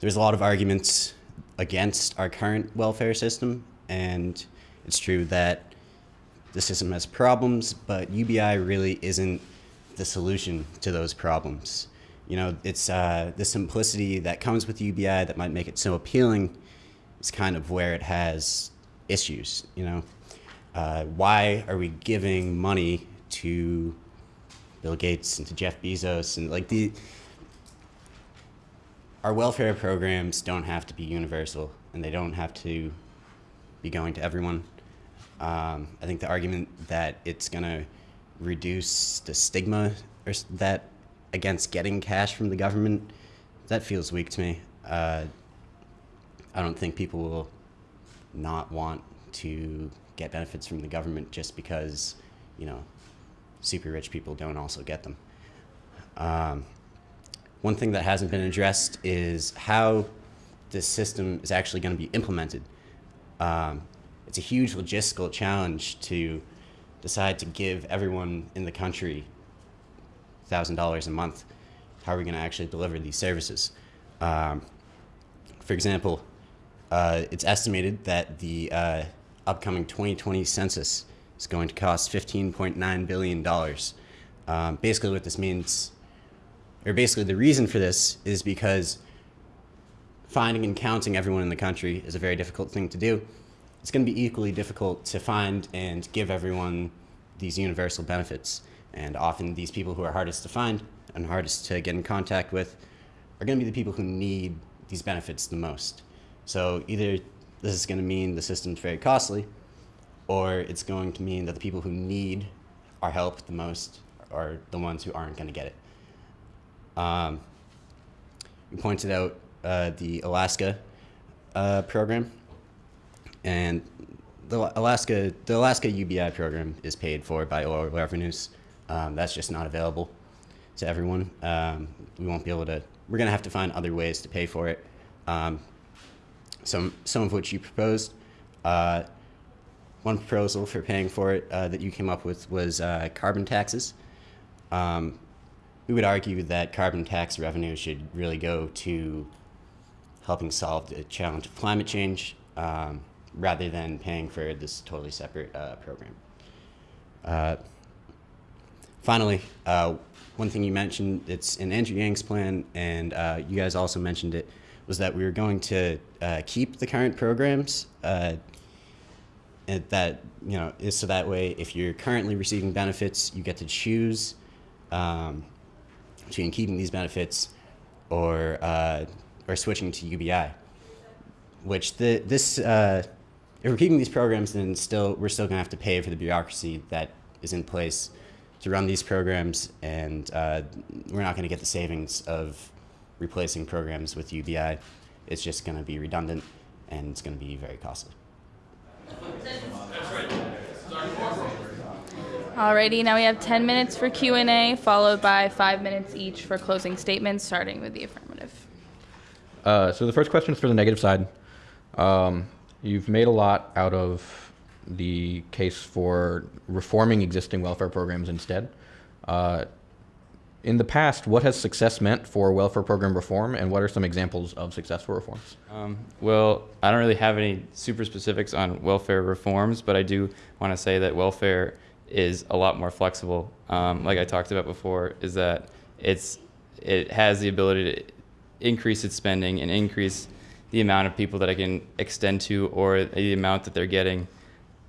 there's a lot of arguments against our current welfare system, and it's true that the system has problems, but UBI really isn't the solution to those problems. You know, it's uh, the simplicity that comes with UBI that might make it so appealing is kind of where it has issues. You know, uh, why are we giving money to Bill Gates and to Jeff Bezos and like the our welfare programs don't have to be universal and they don't have to be going to everyone. Um, I think the argument that it's going to reduce the stigma or that against getting cash from the government, that feels weak to me. Uh, I don't think people will not want to get benefits from the government just because, you know, super rich people don't also get them. Um, one thing that hasn't been addressed is how this system is actually going to be implemented. Um, it's a huge logistical challenge to decide to give everyone in the country $1,000 a month. How are we going to actually deliver these services? Um, for example, uh, it's estimated that the uh, upcoming 2020 census is going to cost $15.9 billion. Um, basically, what this means, or basically the reason for this, is because finding and counting everyone in the country is a very difficult thing to do. It's going to be equally difficult to find and give everyone these universal benefits. And often, these people who are hardest to find and hardest to get in contact with are going to be the people who need these benefits the most. So, either this is going to mean the system's very costly, or it's going to mean that the people who need our help the most are the ones who aren't going to get it. Um, you pointed out uh, the Alaska uh, program, and the Alaska the Alaska UBI program is paid for by oil revenues. Um, that's just not available to everyone. Um, we won't be able to. We're gonna have to find other ways to pay for it. Um, some some of which you proposed. Uh, one proposal for paying for it uh, that you came up with was uh, carbon taxes. Um, we would argue that carbon tax revenue should really go to helping solve the challenge of climate change um, rather than paying for this totally separate uh, program. Uh, finally, uh, one thing you mentioned, it's in Andrew Yang's plan, and uh, you guys also mentioned it, was that we were going to uh, keep the current programs. Uh, that you know is so that way if you're currently receiving benefits, you get to choose um, between keeping these benefits or uh, or switching to UBI. Which the this uh, if we're keeping these programs, then still we're still gonna have to pay for the bureaucracy that is in place to run these programs, and uh, we're not gonna get the savings of replacing programs with UBI. It's just gonna be redundant, and it's gonna be very costly. Alrighty, now we have 10 minutes for Q&A, followed by five minutes each for closing statements, starting with the affirmative. Uh, so the first question is for the negative side. Um, you've made a lot out of the case for reforming existing welfare programs instead. Uh, in the past, what has success meant for welfare program reform, and what are some examples of successful reforms? Um, well, I don't really have any super specifics on welfare reforms, but I do want to say that welfare is a lot more flexible. Um, like I talked about before, is that it's it has the ability to increase its spending and increase the amount of people that I can extend to or the amount that they're getting.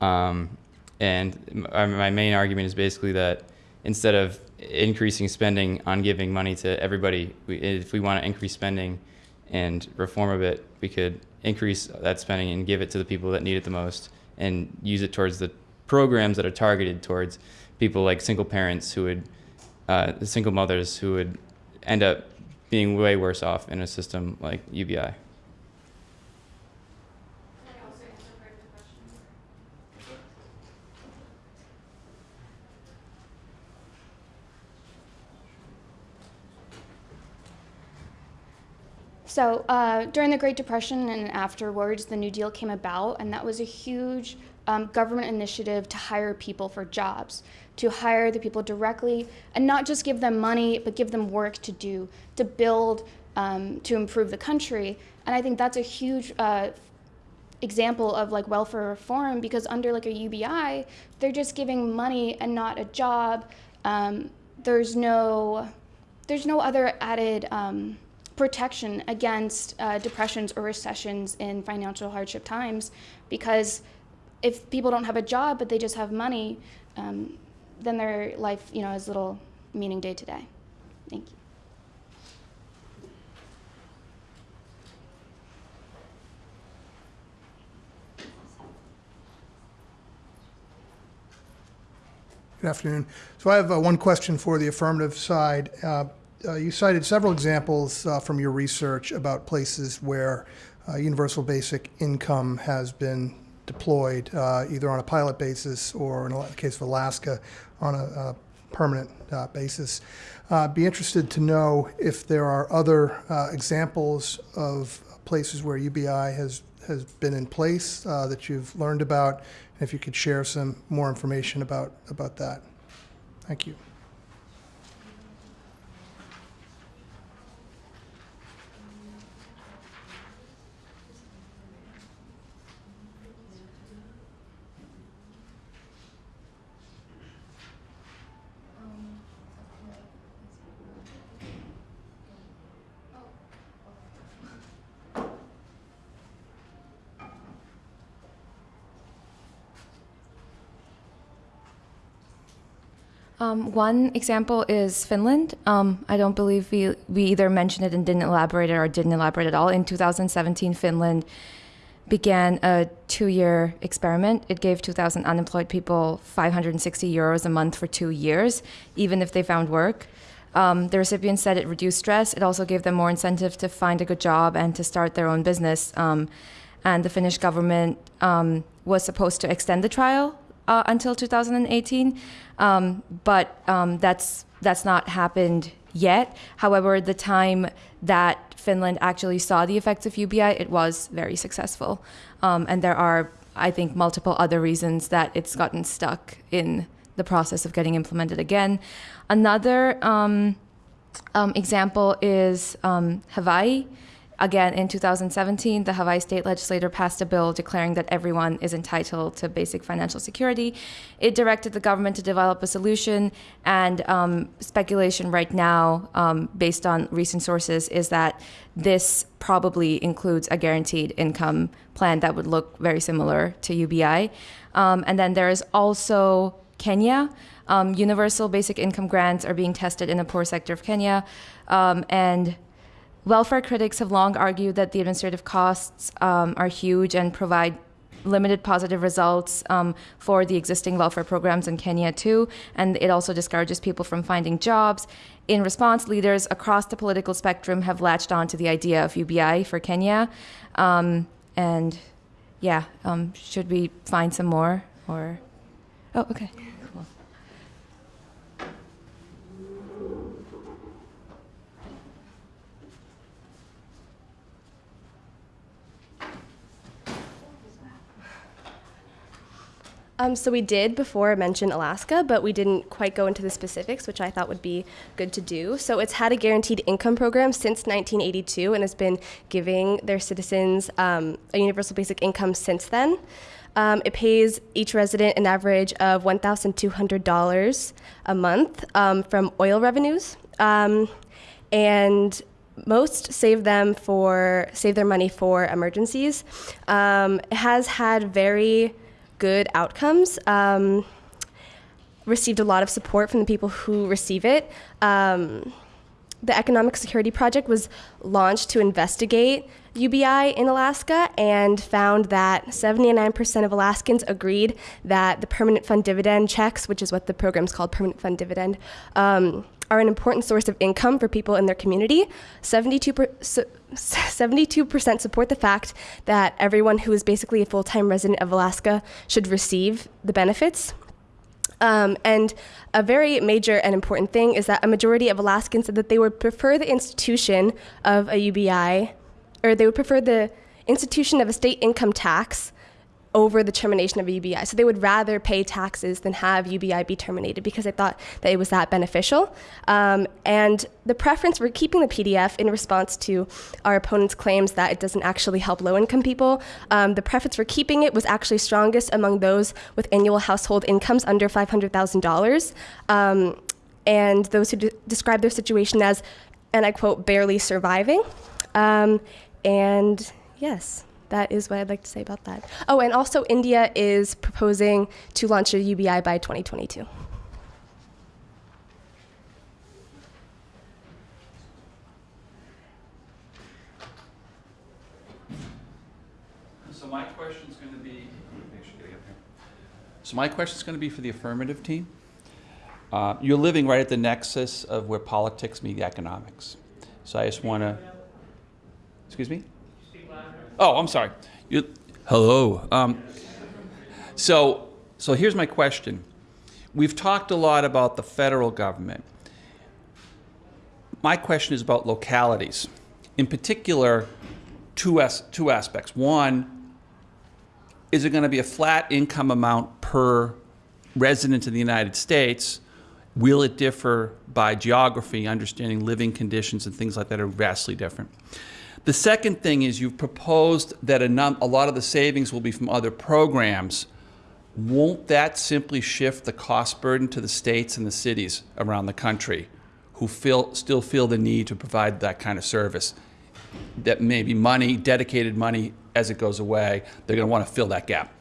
Um, and my, main argument is basically that instead of increasing spending on giving money to everybody, if we want to increase spending and reform a bit, we could increase that spending and give it to the people that need it the most and use it towards the programs that are targeted towards people like single parents who would, uh, single mothers who would end up being way worse off in a system like UBI. So uh, during the Great Depression and afterwards, the New Deal came about, and that was a huge um, government initiative to hire people for jobs, to hire the people directly, and not just give them money, but give them work to do, to build, um, to improve the country. And I think that's a huge uh, example of like welfare reform because under like a UBI, they're just giving money and not a job. Um, there's no, there's no other added. Um, protection against uh, depressions or recessions in financial hardship times because if people don't have a job but they just have money, um, then their life, you know, has little meaning day to day. Thank you. Good afternoon. So I have uh, one question for the affirmative side. Uh, uh, you cited several examples uh, from your research about places where uh, universal basic income has been deployed, uh, either on a pilot basis or, in the case of Alaska, on a, a permanent uh, basis. Uh, be interested to know if there are other uh, examples of places where UBI has has been in place that you've learned about, and if you could share some more information about about that. Thank you. Um, one example is Finland. Um, I don't believe we, we either mentioned it and didn't elaborate it or didn't elaborate at all. In 2017, Finland began a two year experiment. It gave 2,000 unemployed people 560 euros a month for two years, even if they found work. Um, the recipients said it reduced stress. It also gave them more incentive to find a good job and to start their own business. Um, and the Finnish government um, was supposed to extend the trial uh, until 2018, um, but um, that's that's not happened yet. However, the time that Finland actually saw the effects of UBI, it was very successful, um, and there are, I think, multiple other reasons that it's gotten stuck in the process of getting implemented again. Another um, um, example is um, Hawaii. Again, in 2017, the Hawaii state legislature passed a bill declaring that everyone is entitled to basic financial security. It directed the government to develop a solution, and um, speculation right now, um, based on recent sources, is that this probably includes a guaranteed income plan that would look very similar to UBI. Um, and then there is also Kenya. Um, universal basic income grants are being tested in the poor sector of Kenya, um, and Welfare critics have long argued that the administrative costs um, are huge and provide limited positive results um, for the existing welfare programs in Kenya too, and it also discourages people from finding jobs. In response, leaders across the political spectrum have latched on to the idea of UBI for Kenya, um, and yeah, um, should we find some more or? Oh, okay. Um, so we did before mention Alaska, but we didn't quite go into the specifics, which I thought would be good to do. So it's had a guaranteed income program since 1982 and has been giving their citizens um, a universal basic income since then. Um, it pays each resident an average of $1,200 a month um, from oil revenues, um, and most save them for save their money for emergencies. Um, it has had very good outcomes. Um, received a lot of support from the people who receive it. Um, the Economic Security Project was launched to investigate UBI in Alaska and found that 79% of Alaskans agreed that the permanent fund dividend checks, which is what the program is called, permanent fund dividend, um, are an important source of income for people in their community. 72 72% support the fact that everyone who is basically a full time resident of Alaska should receive the benefits. Um, and a very major and important thing is that a majority of Alaskans said that they would prefer the institution of a UBI, or they would prefer the institution of a state income tax over the termination of UBI. So they would rather pay taxes than have UBI be terminated because they thought that it was that beneficial. Um, and the preference for keeping the PDF in response to our opponent's claims that it doesn't actually help low income people, um, the preference for keeping it was actually strongest among those with annual household incomes under $500,000. Um, and those who de- describe their situation as and I quote, barely surviving. Um, and yes, that is what I'd like to say about that. Oh, and also India is proposing to launch a UBI by 2022. So my question is going to be, so my question is going to be for the affirmative team. Uh, you're living right at the nexus of where politics meet economics. So I just want to, excuse me? Oh, I'm sorry. You, hello. Um, so, so here's my question. We've talked a lot about the federal government. My question is about localities. In particular, two, as, two aspects. One, is it going to be a flat income amount per resident in the United States? Will it differ by geography, understanding living conditions and things like that are vastly different? The second thing is you've proposed that a, a lot of the savings will be from other programs. Won't that simply shift the cost burden to the states and the cities around the country who feel, still feel the need to provide that kind of service? That maybe money, dedicated money, as it goes away, they're going to want to fill that gap.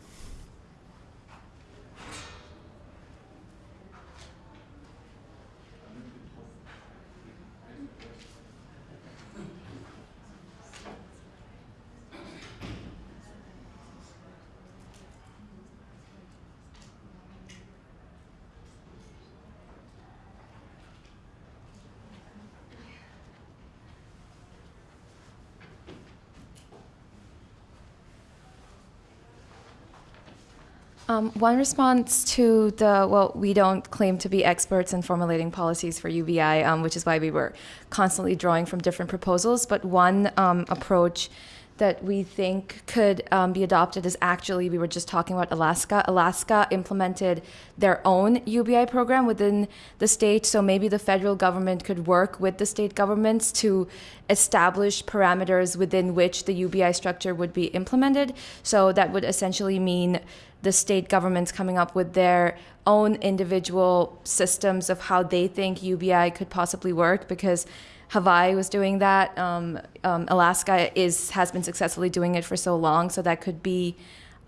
Um, one response to the, well, we don't claim to be experts in formulating policies for UBI, um, which is why we were constantly drawing from different proposals. But one um, approach that we think could um, be adopted is actually, we were just talking about Alaska. Alaska implemented their own UBI program within the state, so maybe the federal government could work with the state governments to establish parameters within which the UBI structure would be implemented. So that would essentially mean the state governments coming up with their own individual systems of how they think UBI could possibly work because Hawaii was doing that. Um, um, Alaska is has been successfully doing it for so long, so that could be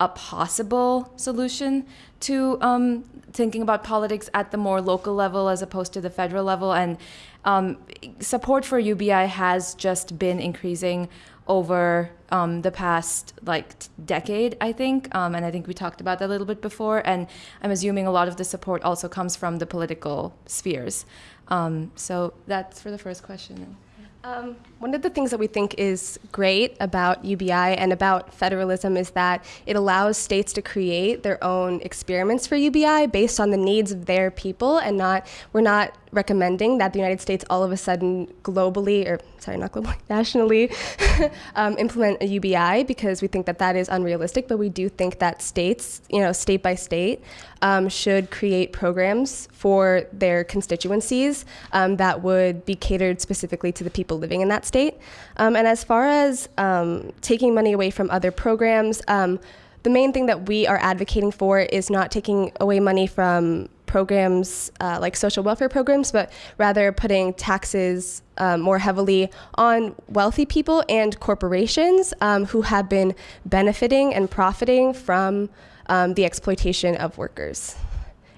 a possible solution to um, thinking about politics at the more local level as opposed to the federal level. And um, support for UBI has just been increasing over um, the past like decade, I think, um, and I think we talked about that a little bit before. And I'm assuming a lot of the support also comes from the political spheres. Um, so that's for the first question. Um, one of the things that we think is great about UBI and about federalism is that it allows states to create their own experiments for UBI based on the needs of their people and not we're not recommending that the United States all of a sudden globally or sorry not globally [laughs] nationally [laughs] um, implement a UBI because we think that that is unrealistic but we do think that states you know state by state um, should create programs for their constituencies um, that would be catered specifically to the people living in that state um, and as far as um, taking money away from other programs um, the main thing that we are advocating for is not taking away money from programs uh, like social welfare programs, but rather putting taxes um, more heavily on wealthy people and corporations um, who have been benefiting and profiting from um, the exploitation of workers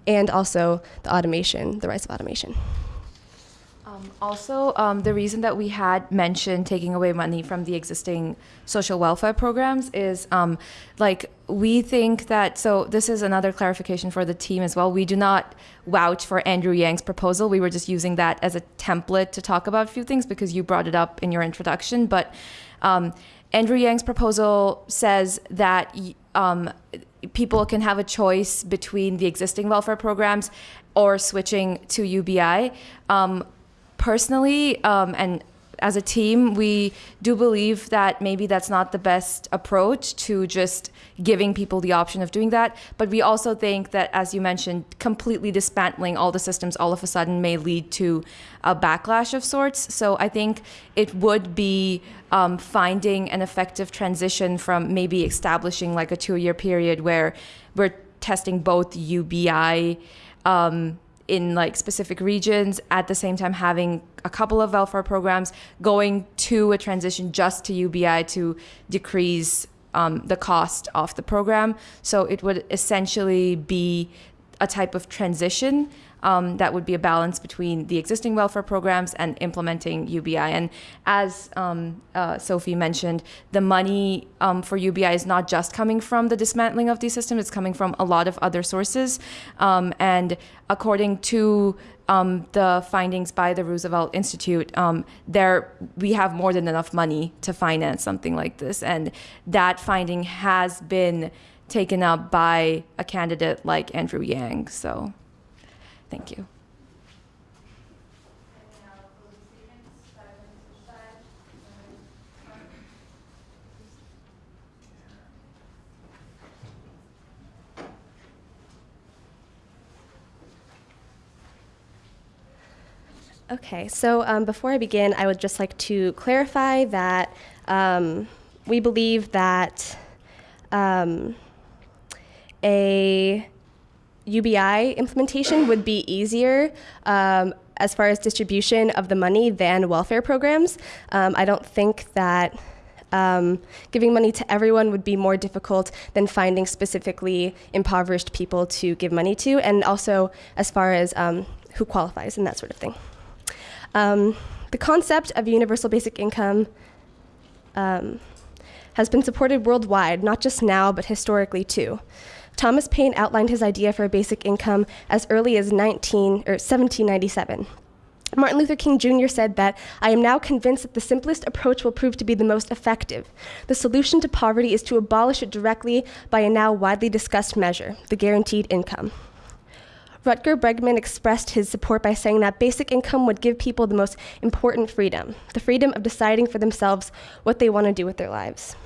and also the automation, the rise of automation. Um, also, um, the reason that we had mentioned taking away money from the existing social welfare programs is um, like we think that, so this is another clarification for the team as well. We do not vouch for Andrew Yang's proposal. We were just using that as a template to talk about a few things because you brought it up in your introduction. But um, Andrew Yang's proposal says that um, people can have a choice between the existing welfare programs or switching to UBI. Um, personally, um, and as a team, we do believe that maybe that's not the best approach to just giving people the option of doing that. But we also think that, as you mentioned, completely dismantling all the systems all of a sudden may lead to a backlash of sorts. So I think it would be um, finding an effective transition from maybe establishing like a two year period where we're testing both UBI. Um, in like specific regions at the same time having a couple of welfare programs going to a transition just to UBI to decrease um, the cost of the program. So it would essentially be a type of transition um, that would be a balance between the existing welfare programs and implementing UBI. And as um, uh, Sophie mentioned, the money um, for UBI is not just coming from the dismantling of these systems, it's coming from a lot of other sources. Um, and according to um, the findings by the Roosevelt Institute, um, there we have more than enough money to finance something like this, and that finding has been taken up by a candidate like Andrew Yang. So. Thank you. Okay, so um, before I begin, I would just like to clarify that um, we believe that um, a UBI implementation would be easier um, as far as distribution of the money than welfare programs. Um, I don't think that um, giving money to everyone would be more difficult than finding specifically impoverished people to give money to, and also as far as um, who qualifies and that sort of thing. Um, the concept of universal basic income um, has been supported worldwide, not just now, but historically too. Thomas Paine outlined his idea for a basic income as early as 19 or 1797. Martin Luther King Jr. said that I am now convinced that the simplest approach will prove to be the most effective. The solution to poverty is to abolish it directly by a now widely discussed measure, the guaranteed income. Rutger Bregman expressed his support by saying that basic income would give people the most important freedom the freedom of deciding for themselves what they want to do with their lives.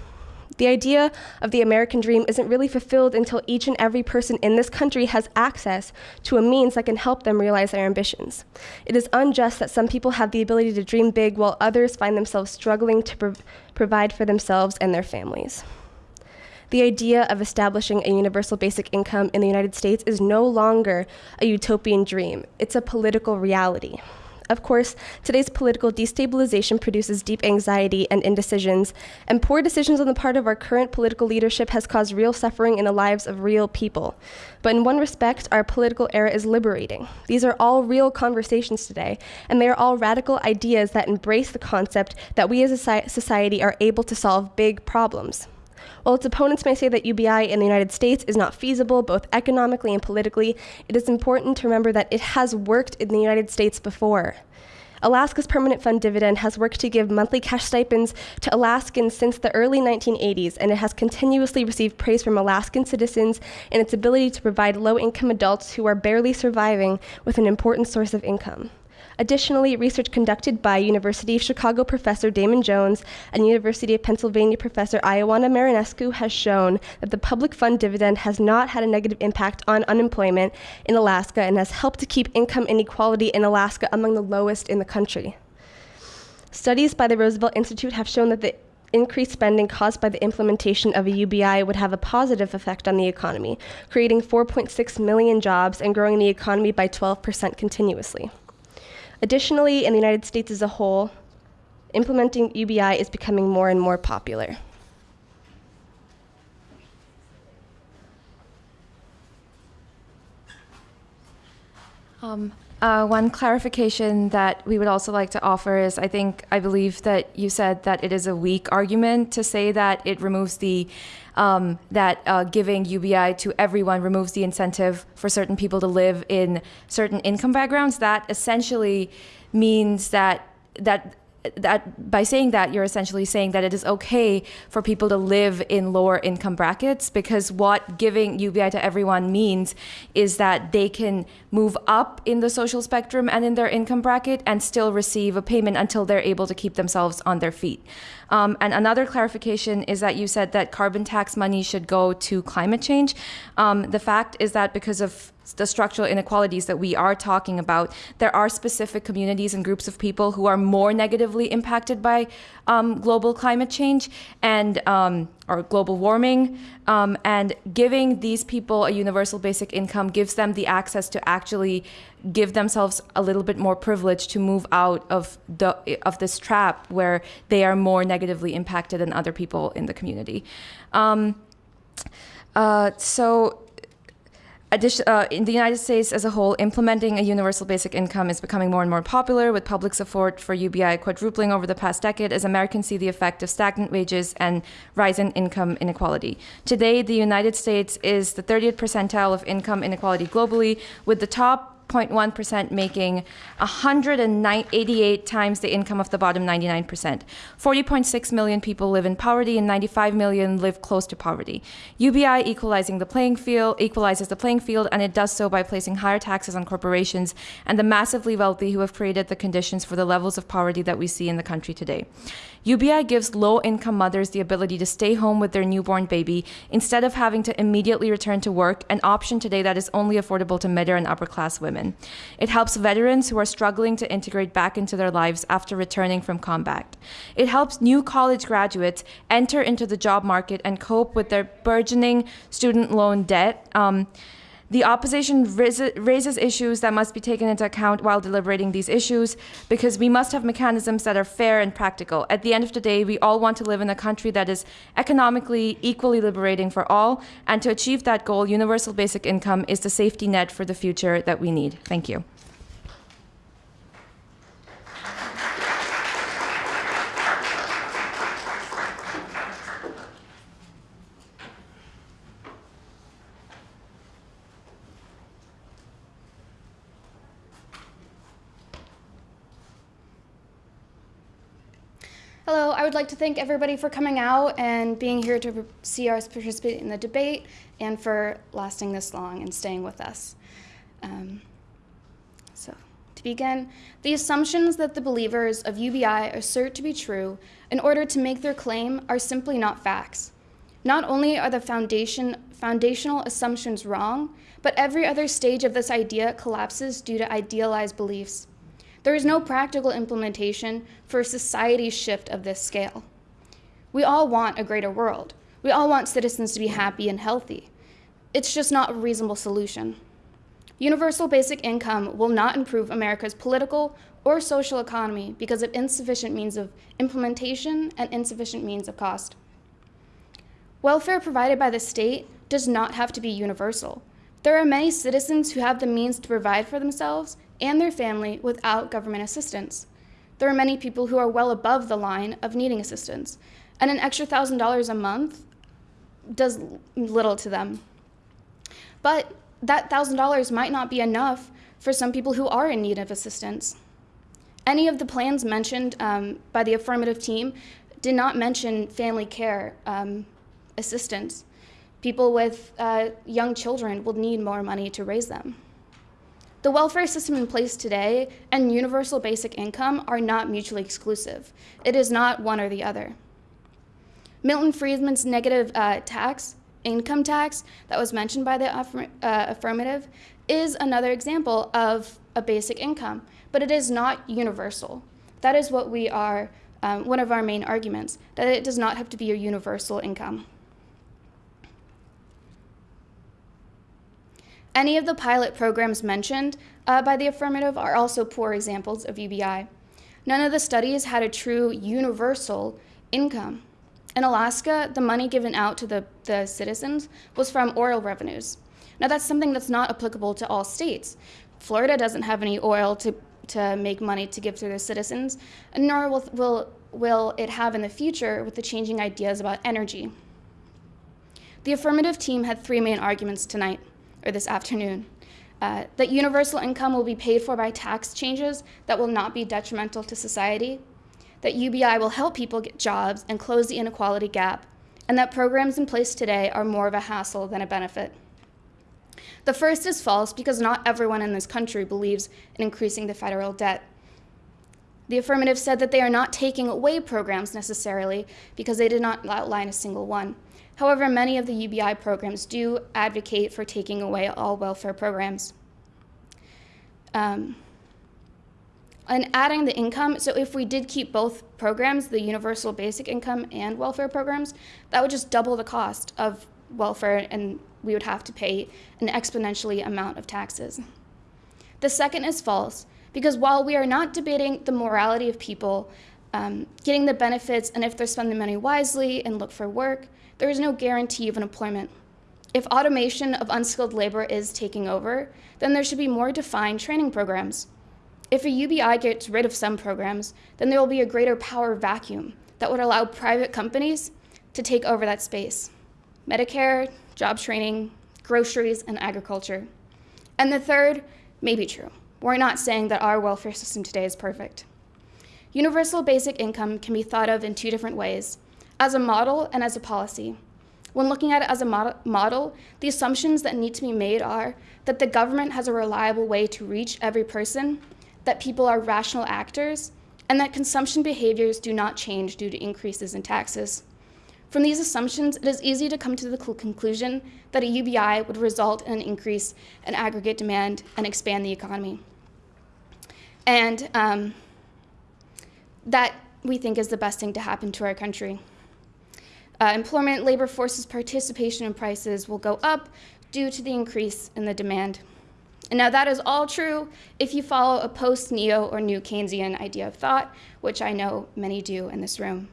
The idea of the American dream isn't really fulfilled until each and every person in this country has access to a means that can help them realize their ambitions. It is unjust that some people have the ability to dream big while others find themselves struggling to pro- provide for themselves and their families. The idea of establishing a universal basic income in the United States is no longer a utopian dream, it's a political reality. Of course, today's political destabilization produces deep anxiety and indecisions, and poor decisions on the part of our current political leadership has caused real suffering in the lives of real people. But in one respect, our political era is liberating. These are all real conversations today, and they are all radical ideas that embrace the concept that we as a society are able to solve big problems. While its opponents may say that UBI in the United States is not feasible, both economically and politically, it is important to remember that it has worked in the United States before. Alaska's Permanent Fund dividend has worked to give monthly cash stipends to Alaskans since the early 1980s, and it has continuously received praise from Alaskan citizens in its ability to provide low income adults who are barely surviving with an important source of income. Additionally, research conducted by University of Chicago professor Damon Jones and University of Pennsylvania professor Ioana Marinescu has shown that the public fund dividend has not had a negative impact on unemployment in Alaska and has helped to keep income inequality in Alaska among the lowest in the country. Studies by the Roosevelt Institute have shown that the increased spending caused by the implementation of a UBI would have a positive effect on the economy, creating 4.6 million jobs and growing the economy by 12% continuously. Additionally, in the United States as a whole, implementing UBI is becoming more and more popular. Um, uh, one clarification that we would also like to offer is I think, I believe that you said that it is a weak argument to say that it removes the, um, that uh, giving UBI to everyone removes the incentive for certain people to live in certain income backgrounds. That essentially means that, that that by saying that you're essentially saying that it is okay for people to live in lower income brackets because what giving UBI to everyone means is that they can move up in the social spectrum and in their income bracket and still receive a payment until they're able to keep themselves on their feet. Um, and another clarification is that you said that carbon tax money should go to climate change. Um, the fact is that because of the structural inequalities that we are talking about, there are specific communities and groups of people who are more negatively impacted by um, global climate change. And um, or global warming. Um, and giving these people a universal basic income gives them the access to actually give themselves a little bit more privilege to move out of the of this trap where they are more negatively impacted than other people in the community. Um, uh, so uh, in the United States as a whole, implementing a universal basic income is becoming more and more popular, with public support for UBI quadrupling over the past decade as Americans see the effect of stagnant wages and rising income inequality. Today, the United States is the 30th percentile of income inequality globally, with the top 0.1% making 188 times the income of the bottom 99%. 40.6 million people live in poverty and 95 million live close to poverty. UBI equalizing the playing field equalizes the playing field and it does so by placing higher taxes on corporations and the massively wealthy who have created the conditions for the levels of poverty that we see in the country today. UBI gives low income mothers the ability to stay home with their newborn baby instead of having to immediately return to work, an option today that is only affordable to middle and upper class women. It helps veterans who are struggling to integrate back into their lives after returning from combat. It helps new college graduates enter into the job market and cope with their burgeoning student loan debt. Um, the opposition raises issues that must be taken into account while deliberating these issues because we must have mechanisms that are fair and practical. At the end of the day, we all want to live in a country that is economically equally liberating for all, and to achieve that goal, universal basic income is the safety net for the future that we need. Thank you. Hello, I would like to thank everybody for coming out and being here to see us participate in the debate and for lasting this long and staying with us. Um, so, to begin, the assumptions that the believers of UBI assert to be true in order to make their claim are simply not facts. Not only are the foundation, foundational assumptions wrong, but every other stage of this idea collapses due to idealized beliefs. There is no practical implementation for a society shift of this scale. We all want a greater world. We all want citizens to be happy and healthy. It's just not a reasonable solution. Universal basic income will not improve America's political or social economy because of insufficient means of implementation and insufficient means of cost. Welfare provided by the state does not have to be universal. There are many citizens who have the means to provide for themselves and their family without government assistance. There are many people who are well above the line of needing assistance, and an extra thousand dollars a month does little to them. But that thousand dollars might not be enough for some people who are in need of assistance. Any of the plans mentioned um, by the affirmative team did not mention family care um, assistance. People with uh, young children will need more money to raise them. The welfare system in place today and universal basic income are not mutually exclusive. It is not one or the other. Milton Friedman's negative uh, tax, income tax, that was mentioned by the uh, affirmative, is another example of a basic income, but it is not universal. That is what we are, um, one of our main arguments, that it does not have to be a universal income. Any of the pilot programs mentioned uh, by the affirmative are also poor examples of UBI. None of the studies had a true universal income. In Alaska, the money given out to the, the citizens was from oil revenues. Now, that's something that's not applicable to all states. Florida doesn't have any oil to, to make money to give to their citizens, nor will, will, will it have in the future with the changing ideas about energy. The affirmative team had three main arguments tonight or this afternoon. Uh, that universal income will be paid for by tax changes that will not be detrimental to society, that UBI will help people get jobs and close the inequality gap, and that programs in place today are more of a hassle than a benefit. The first is false because not everyone in this country believes in increasing the federal debt. The affirmative said that they are not taking away programs necessarily because they did not outline a single one. However, many of the UBI programs do advocate for taking away all welfare programs. Um, And adding the income, so if we did keep both programs, the universal basic income and welfare programs, that would just double the cost of welfare and we would have to pay an exponentially amount of taxes. The second is false, because while we are not debating the morality of people um, getting the benefits and if they're spending money wisely and look for work, there is no guarantee of an employment. If automation of unskilled labor is taking over, then there should be more defined training programs. If a UBI gets rid of some programs, then there will be a greater power vacuum that would allow private companies to take over that space. Medicare, job training, groceries, and agriculture. And the third may be true. We're not saying that our welfare system today is perfect. Universal basic income can be thought of in two different ways as a model and as a policy. When looking at it as a model, the assumptions that need to be made are that the government has a reliable way to reach every person, that people are rational actors, and that consumption behaviors do not change due to increases in taxes. From these assumptions, it is easy to come to the conclusion that a UBI would result in an increase in aggregate demand and expand the economy. And um, that we think is the best thing to happen to our country. Uh, employment labor forces participation in prices will go up due to the increase in the demand. And now that is all true if you follow a post-neo or new Keynesian idea of thought, which I know many do in this room.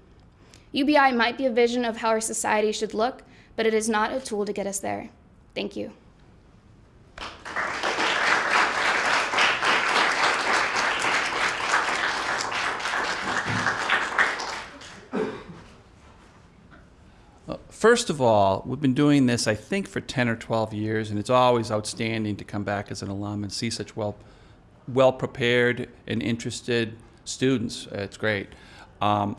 UBI might be a vision of how our society should look, but it is not a tool to get us there. Thank you. First of all, we've been doing this, I think, for 10 or 12 years, and it's always outstanding to come back as an alum and see such well, well prepared and interested students. It's great. Um,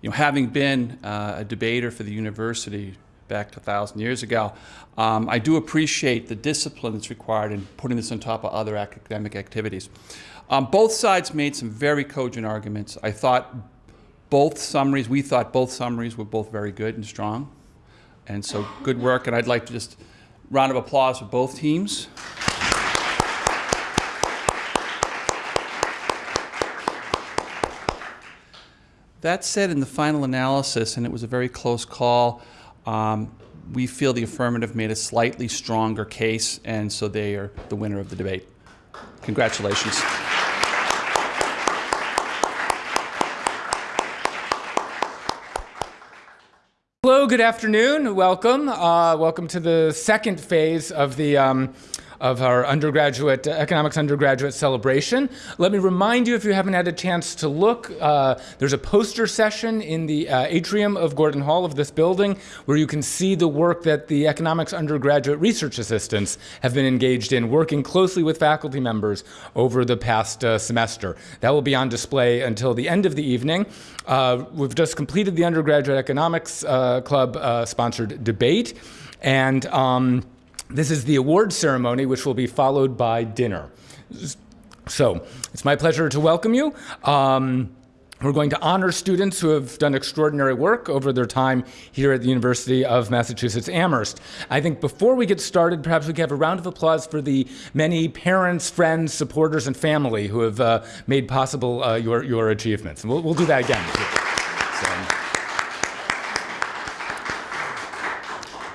you know, having been uh, a debater for the university back a thousand years ago, um, I do appreciate the discipline that's required in putting this on top of other academic activities. Um, both sides made some very cogent arguments. I thought both summaries, we thought both summaries were both very good and strong. And so good work, and I'd like to just round of applause for both teams. That said, in the final analysis, and it was a very close call, um, we feel the affirmative made a slightly stronger case, and so they are the winner of the debate. Congratulations. Hello, good afternoon. Welcome. Uh, welcome to the second phase of the um, of our undergraduate, uh, economics undergraduate celebration. Let me remind you, if you haven't had a chance to look, uh, there's a poster session in the uh, atrium of Gordon Hall of this building where you can see the work that the economics undergraduate research assistants have been engaged in, working closely with faculty members over the past uh, semester. That will be on display until the end of the evening. Uh, we've just completed the undergraduate economics uh, club sponsored debate. And um, this is the award ceremony, which will be followed by dinner. So it's my pleasure to welcome you. Um, we're going to honor students who have done extraordinary work over their time here at the University of Massachusetts Amherst. I think before we get started, perhaps we could have a round of applause for the many parents, friends, supporters, and family who have uh, made possible uh, your, your achievements. And we'll, we'll do that again. So.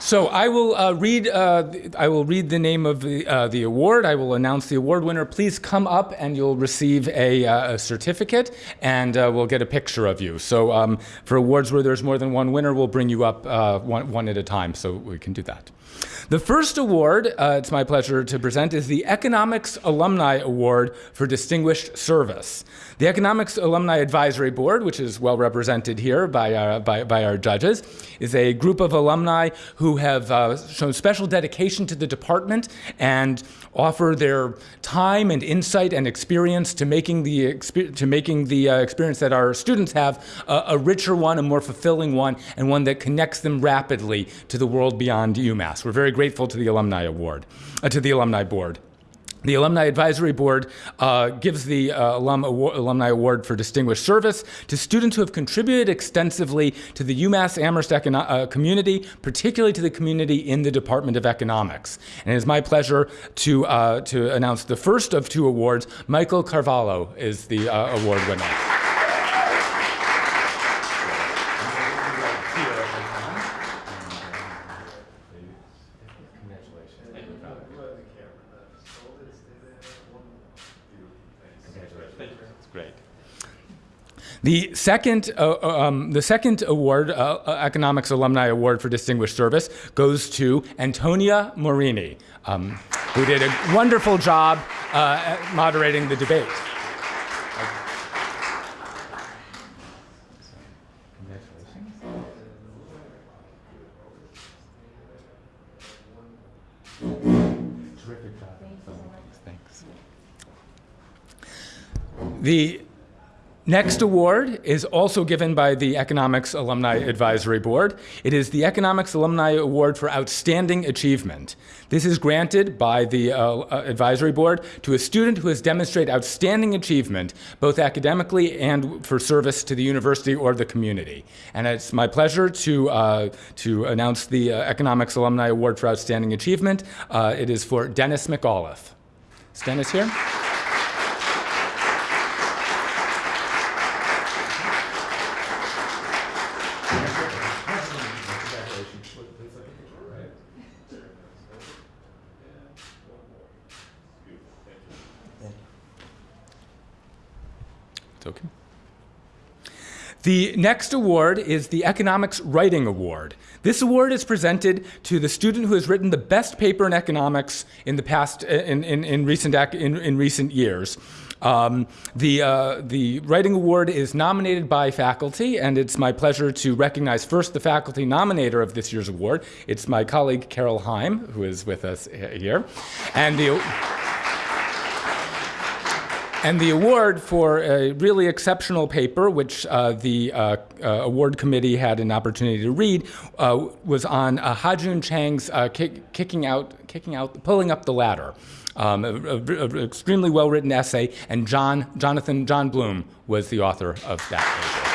So I will uh, read. Uh, I will read the name of the uh, the award. I will announce the award winner. Please come up, and you'll receive a, uh, a certificate, and uh, we'll get a picture of you. So um, for awards where there's more than one winner, we'll bring you up uh, one, one at a time, so we can do that. The first award, uh, it's my pleasure to present, is the Economics Alumni Award for Distinguished Service. The Economics Alumni Advisory Board, which is well represented here by our, uh, by, by our judges, is a group of alumni who have uh, shown special dedication to the department and offer their time and insight and experience to making the, to making the uh, experience that our students have a, richer one, a more fulfilling one, and one that connects them rapidly to the world beyond UMass. We're very grateful to the Alumni Award, uh, to the Alumni Board. The Alumni Advisory Board uh, gives the uh, alum award, Alumni Award for Distinguished Service to students who have contributed extensively to the UMass Amherst uh, community, particularly to the community in the Department of Economics. And it is my pleasure to, uh, to announce the first of two awards. Michael Carvalho is the uh, award winner. The second, uh, um, the second award, uh, uh, Economics Alumni Award for Distinguished Service, goes to Antonia Morini, um, who did a wonderful job uh, moderating the debate. Terrific job. Thanks. The next award is also given by the Economics Alumni Advisory Board. It is the Economics Alumni Award for Outstanding Achievement. This is granted by the uh, uh, Advisory Board to a student who has demonstrated outstanding achievement, both academically and for service to the university or the community. And it's my pleasure to, uh, to announce the uh, Economics Alumni Award for Outstanding Achievement. Uh, it is for Dennis McAuliffe. Is Dennis here? The next award is the Economics Writing Award. This award is presented to the student who has written the best paper in economics in the past, in, in, in recent, in, in recent years. Um, the, uh, the Writing Award is nominated by faculty, and it's my pleasure to recognize first the faculty nominator of this year's award. It's my colleague Carol Heim, who is with us here. And the and the award for a really exceptional paper, which uh, the uh, uh, award committee had an opportunity to read, uh, was on uh, Ha-Joon Chang's uh, kick, kicking out, kicking out, pulling up the ladder. Um, extremely well-written essay, and John Jonathan John Bloom was the author of that paper.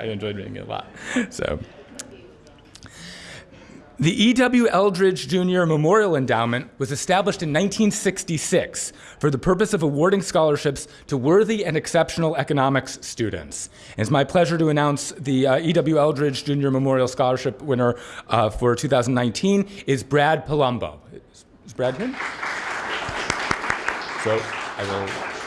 I, enjoyed reading it a lot. [laughs] So. The E.W. Eldridge Jr. Memorial Endowment was established in 1966 for the purpose of awarding scholarships to worthy and exceptional economics students. And it's my pleasure to announce the uh, E.W. Eldridge Jr. Memorial Scholarship winner uh, for 2019 is Brad Palumbo. Is, is Brad here? So I will.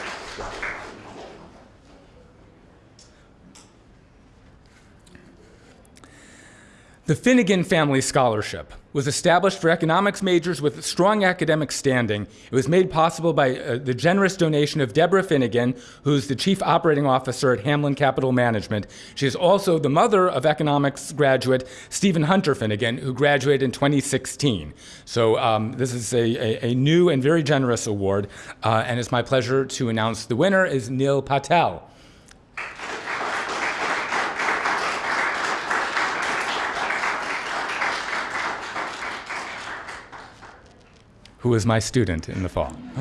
The Finnegan Family Scholarship was established for economics majors with strong academic standing. It was made possible by uh, the generous donation of Deborah Finnegan, who's the chief operating officer at Hamlin Capital Management. She is also the mother of economics graduate Stephen Hunter Finnegan, who graduated in 2016. So um, this is a, a, a new and very generous award, uh, and it's my pleasure to announce the winner is Neil Patel. Who was my student in the fall. [laughs]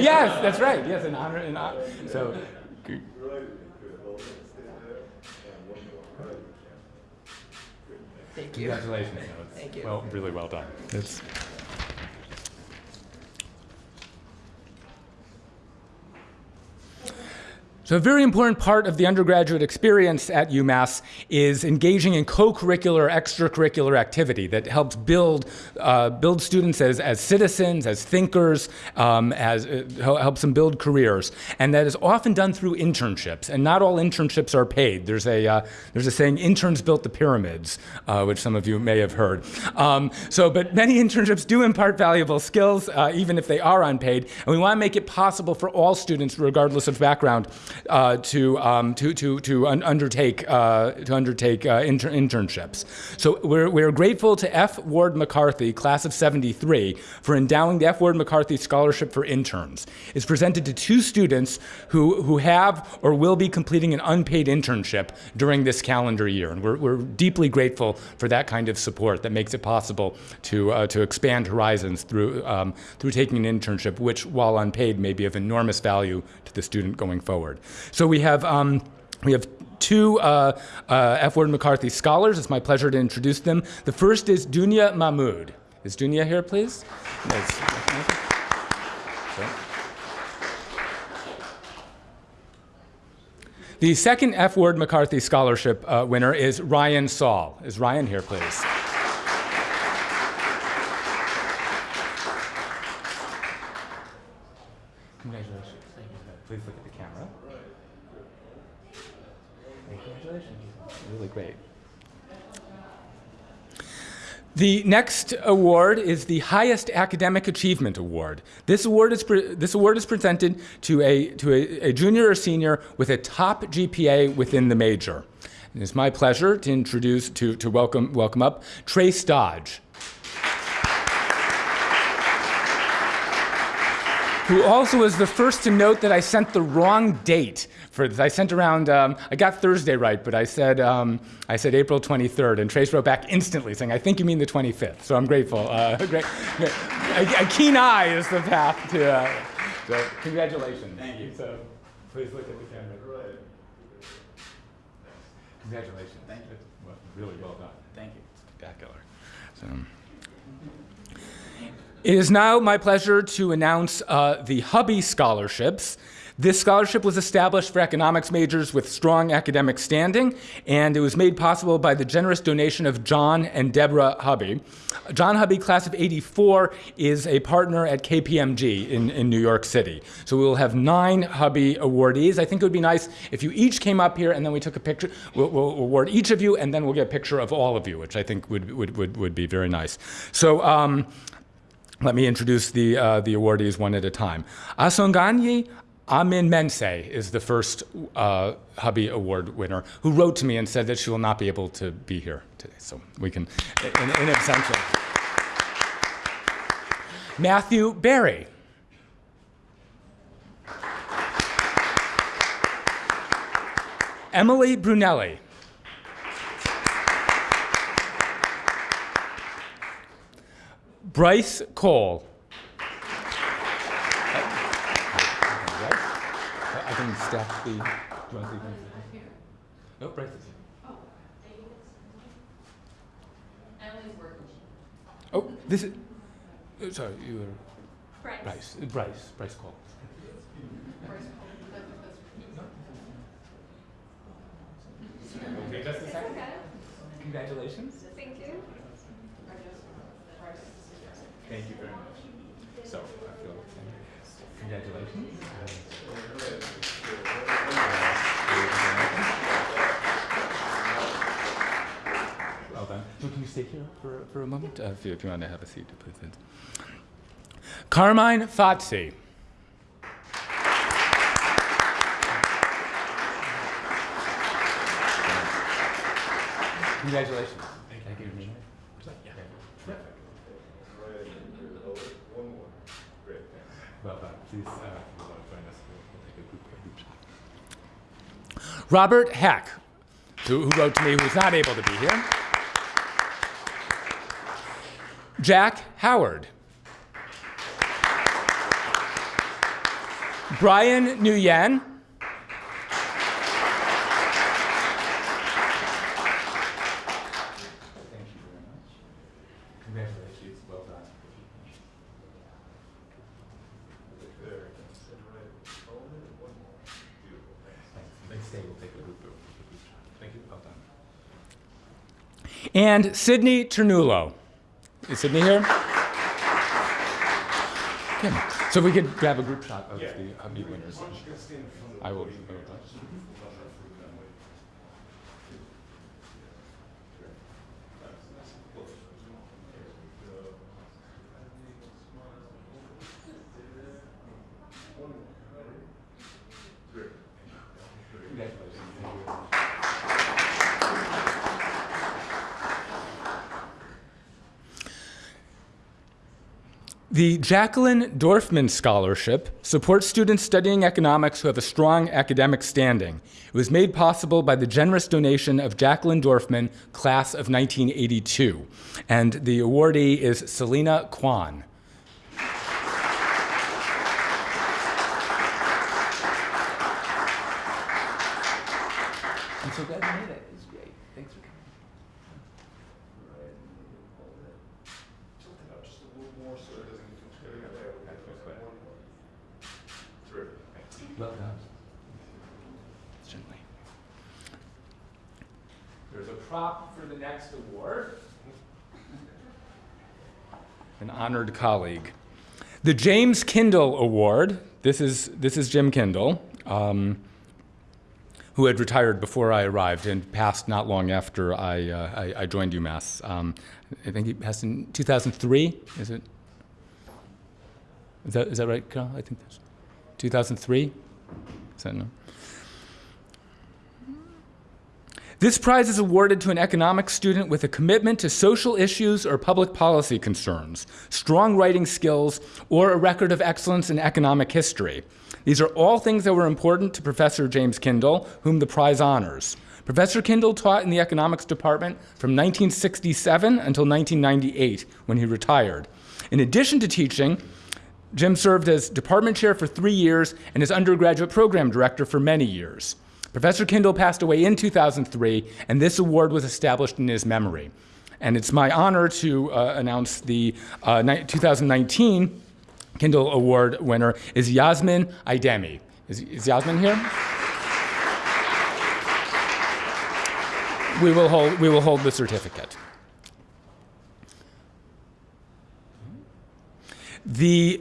yes, that's right. Yes, in honor. In honor. So, Thank you. congratulations. Thank you. Well, really well done. It's, So, a very important part of the undergraduate experience at UMass is engaging in co curricular, extracurricular activity that helps build, uh, build students as, as citizens, as thinkers, um, as, uh, helps them build careers. And that is often done through internships. And not all internships are paid. There's a, uh, there's a saying, interns built the pyramids, uh, which some of you may have heard. Um, so, but many [laughs] internships do impart valuable skills, uh, even if they are unpaid. And we want to make it possible for all students, regardless of background, uh, to, um, to, to, to un- undertake, uh, to undertake uh, inter- internships. So we're, we're grateful to F. Ward McCarthy, class of 73, for endowing the F. Ward McCarthy Scholarship for Interns. It's presented to two students who, who have or will be completing an unpaid internship during this calendar year. And we're, we're deeply grateful for that kind of support that makes it possible to, uh, to expand horizons through, um, through taking an internship, which, while unpaid, may be of enormous value to the student going forward. So we have, um, we have two uh, uh, F. Ward McCarthy scholars. It's my pleasure to introduce them. The first is Dunya Mahmood. Is Dunya here, please? Yes. The second F. Ward McCarthy Scholarship uh, winner is Ryan Saul. Is Ryan here, please? Congratulations. Please look at the camera. Congratulations. Really great. The next award is the highest academic achievement award. This award is, this award is presented to, a, to a, a junior or senior with a top GPA within the major. And it's my pleasure to introduce, to, to welcome, welcome up Trace Dodge. Who also was the first to note that I sent the wrong date for this. I sent around, um, I got Thursday right, but I said, um, I said April 23rd, and Trace wrote back instantly saying, I think you mean the 25th. So I'm grateful. Uh, [laughs] great, great. A, a, keen eye is the path to, uh, so congratulations. Thank you. So please look at the camera. Congratulations. Thank you. Well, really well done. Thank you. Spectacular. So. It is now my pleasure to announce uh, the Hubby Scholarships. This scholarship was established for economics majors with strong academic standing, and it was made possible by the generous donation of John and Deborah Hubby. John Hubby, class of 84, is a partner at KPMG in, in New York City. So we will have nine Hubby awardees. I think it would be nice if you each came up here and then we took a picture. We'll, we'll award each of you, and then we'll get a picture of all of you, which I think would, would, would, would be very nice. So, um, let me introduce the, uh, the awardees one at a time. Asonganyi Amin Mense is the first uh, Hubby Award winner who wrote to me and said that she will not be able to be here today. So we can, in, in absentia. Matthew Barry. Emily Brunelli. Bryce Cole. I can stack the. Do you want to No, Bryce is. Oh, this is. oh, Sorry, you were. Bryce. Bryce. uh, Bryce. Bryce Cole. Okay, just a second. Congratulations. Thank you. Thank you very much. So, I feel, congratulations. Well done. So can you stay here for, for a moment? Uh, if, you, if you want to have a seat, please. Carmine Fazzi. Congratulations. Thank you. Well done. Please uh, join us. We'll take a group, a group shot. Robert Hack, who, who wrote to me, who's not able to be here. Jack Howard. Brian Nguyen. Congratulations. Well done. Thanks. Stay. We'll take a group. Thank you. Well done. And Sydney Ternulo. Is Sydney here? Okay. So we could grab a group shot of the Hubby winners. I will. The Jacqueline Dorfman Scholarship supports students studying economics who have a strong academic standing. It was made possible by the generous donation of Jacqueline Dorfman, class of 1982. And the awardee is Selena Kwan. I'm so glad you made it. It was great. Thanks for coming. Done. Certainly. There's a prop for the next award. An honored colleague. The James Kindle Award. This is, this is Jim Kindle, um, who had retired before I arrived and passed not long after I, uh, I, I, joined UMass. Um, I think he passed in 2003. Is it? Is that, is that right, Carl? I think that's 2003. Is that no? This prize is awarded to an economics student with a commitment to social issues or public policy concerns, strong writing skills, or a record of excellence in economic history. These are all things that were important to Professor James Kindle, whom the prize honors. Professor Kindle taught in the economics department from 1967 until 1998, when he retired. In addition to teaching, Jim served as department chair for three years and as undergraduate program director for many years. Professor Kindle passed away in 2003, and this award was established in his memory. And it's my honor to uh, announce the uh, 2019 Kindle Award winner is Yasmin Aidemi. Is, is Yasmin here? we will hold, we will hold the certificate. The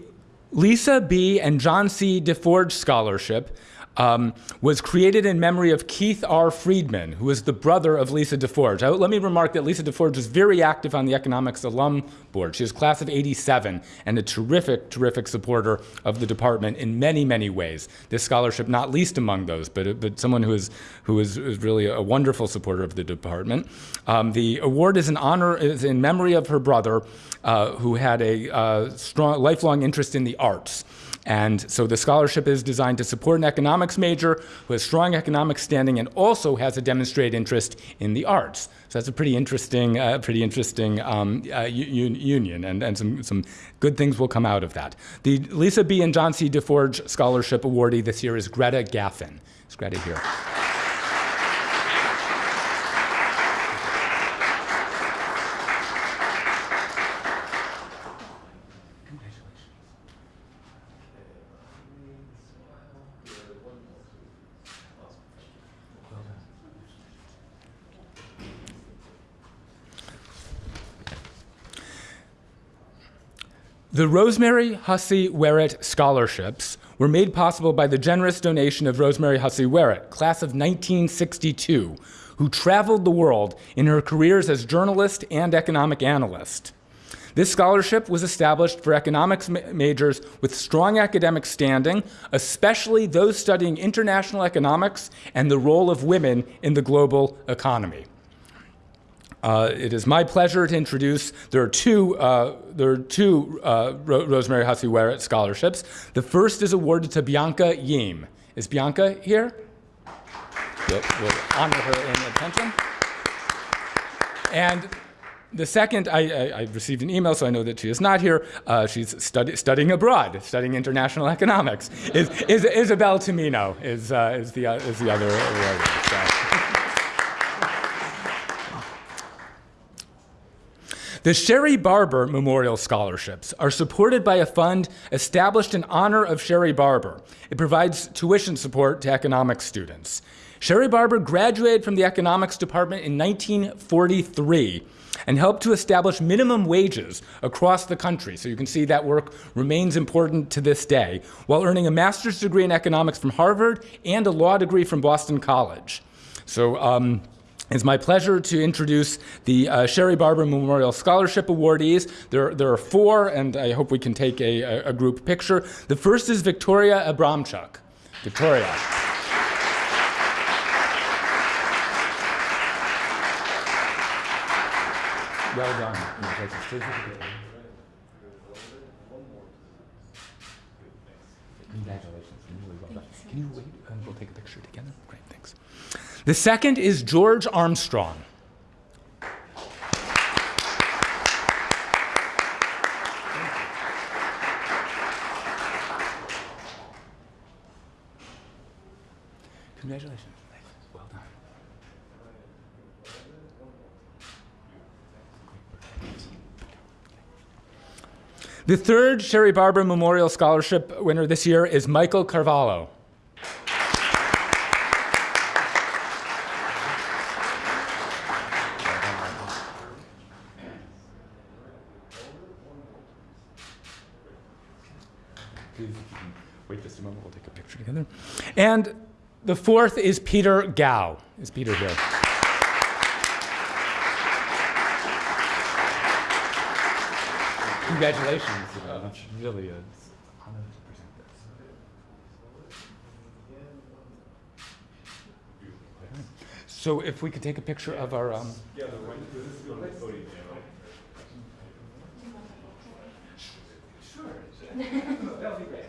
Lisa B. and John C. DeForge Scholarship um, was created in memory of Keith R. Friedman, who is the brother of Lisa DeForge. I, let me remark that Lisa DeForge is very active on the Economics Alum Board. She is class of 87 and a terrific, terrific supporter of the department in many, many ways. This scholarship, not least among those, but, but someone who is, who is, really a wonderful supporter of the department. Um, the award is in honor, is in memory of her brother, who had a uh, strong, lifelong interest in the arts. And so the scholarship is designed to support an economics major who has strong economic standing and also has a demonstrated interest in the arts. So that's a pretty interesting, uh, pretty interesting um, uh, union, and, and some, some good things will come out of that. The Lisa B. and John C. DeForge Scholarship awardee this year is Greta Gaffin. Is Greta here? The Rosemary Hussey Werrett Scholarships were made possible by the generous donation of Rosemary Hussey Werrett, class of 1962, who traveled the world in her careers as journalist and economic analyst. This scholarship was established for economics ma majors with strong academic standing, especially those studying international economics and the role of women in the global economy. Uh, it is my pleasure to introduce, there are two, uh, there are two uh, Ro Rosemary Hussey Werrett scholarships. The first is awarded to Bianca Yim. Is Bianca here? Yep, we'll honor her in attention. And the second, I, I, I, received an email, so I know that she is not here. Uh, she's study, studying abroad, studying international economics. Is, is Isabel Tomino is, uh, is, the, uh, is the other award. So. The Sherry Barber Memorial Scholarships are supported by a fund established in honor of Sherry Barber. It provides tuition support to economics students. Sherry Barber graduated from the economics department in 1943 and helped to establish minimum wages across the country. So you can see that work remains important to this day, while earning a master's degree in economics from Harvard and a law degree from Boston College. So um, it's my pleasure to introduce the uh, Sherry Barber Memorial Scholarship Awardees. There, there are four, and I hope we can take a, a, a group picture. The first is Victoria Abramchuk. Victoria. well done. The second is George Armstrong. Congratulations. Well done. The third Sherry Barber Memorial Scholarship winner this year is Michael Carvalho. Wait just a moment, we'll take a picture together. And the fourth is Peter Gao. Is Peter here? Congratulations. Uh, really a honor to present this. So if we could take a picture of our. Um, [laughs] That'll be great.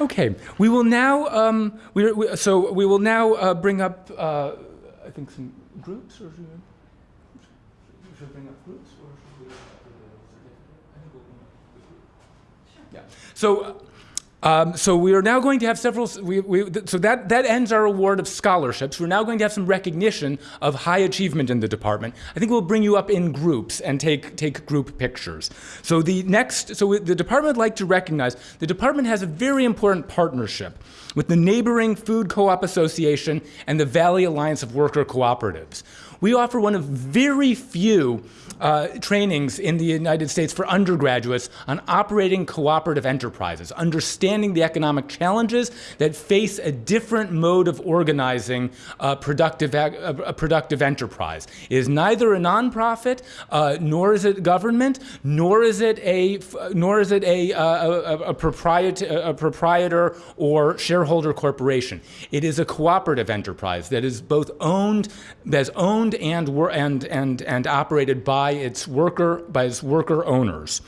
Okay, we will now. Um, we, we, so we will now uh, bring up. Uh, I think some groups, or should we, should we bring up groups, or should we? Yeah. So. Um, so we are now going to have several. We, we, so that that ends our award of scholarships. We're now going to have some recognition of high achievement in the department. I think we'll bring you up in groups and take take group pictures. So the next. So the department would like to recognize the department has a very important partnership with the neighboring Food Co-op Association and the Valley Alliance of Worker Cooperatives. We offer one of very few uh, trainings in the United States for undergraduates on operating cooperative enterprises, understanding the economic challenges that face a different mode of organizing a productive, a, a productive enterprise. It is neither a nonprofit, uh, nor is it government, nor is it a, nor is it a, uh, a, a, proprietor, a proprietor or shareholder corporation. It is a cooperative enterprise that is both owned, that's owned and, were and, and, and operated by its worker, by its worker owners.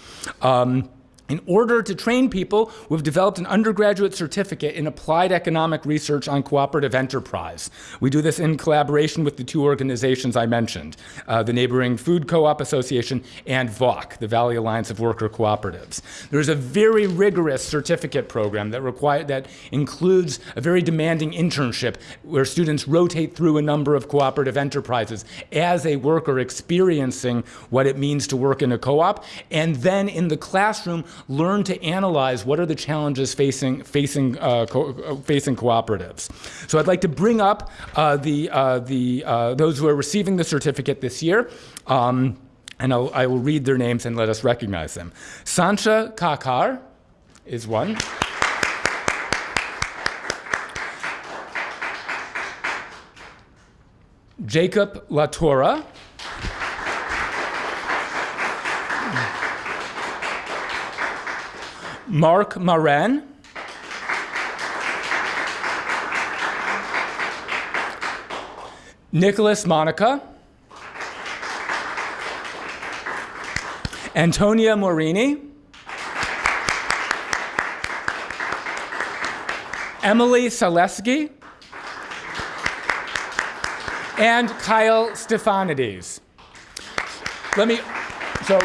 Um, in order to train people, we've developed an undergraduate certificate in applied economic research on cooperative enterprise. We do this in collaboration with the two organizations I mentioned, uh, the neighboring Food Co-op Association and VAWC, the Valley Alliance of Worker Cooperatives. There's a very rigorous certificate program that, require, that includes a very demanding internship where students rotate through a number of cooperative enterprises as a worker experiencing what it means to work in a co-op, and then in the classroom learn to analyze what are the challenges facing facing uh, co facing cooperatives. So I'd like to bring up uh, the uh, the uh, those who are receiving the certificate this year. Um, and I'll, I will read their names and let us recognize them. Sancha Kakar is one. Jacob Latora. Mark Maran. Nicholas Monica. Antonia Morini. Emily Selesky. And Kyle Stefanides. Let me, so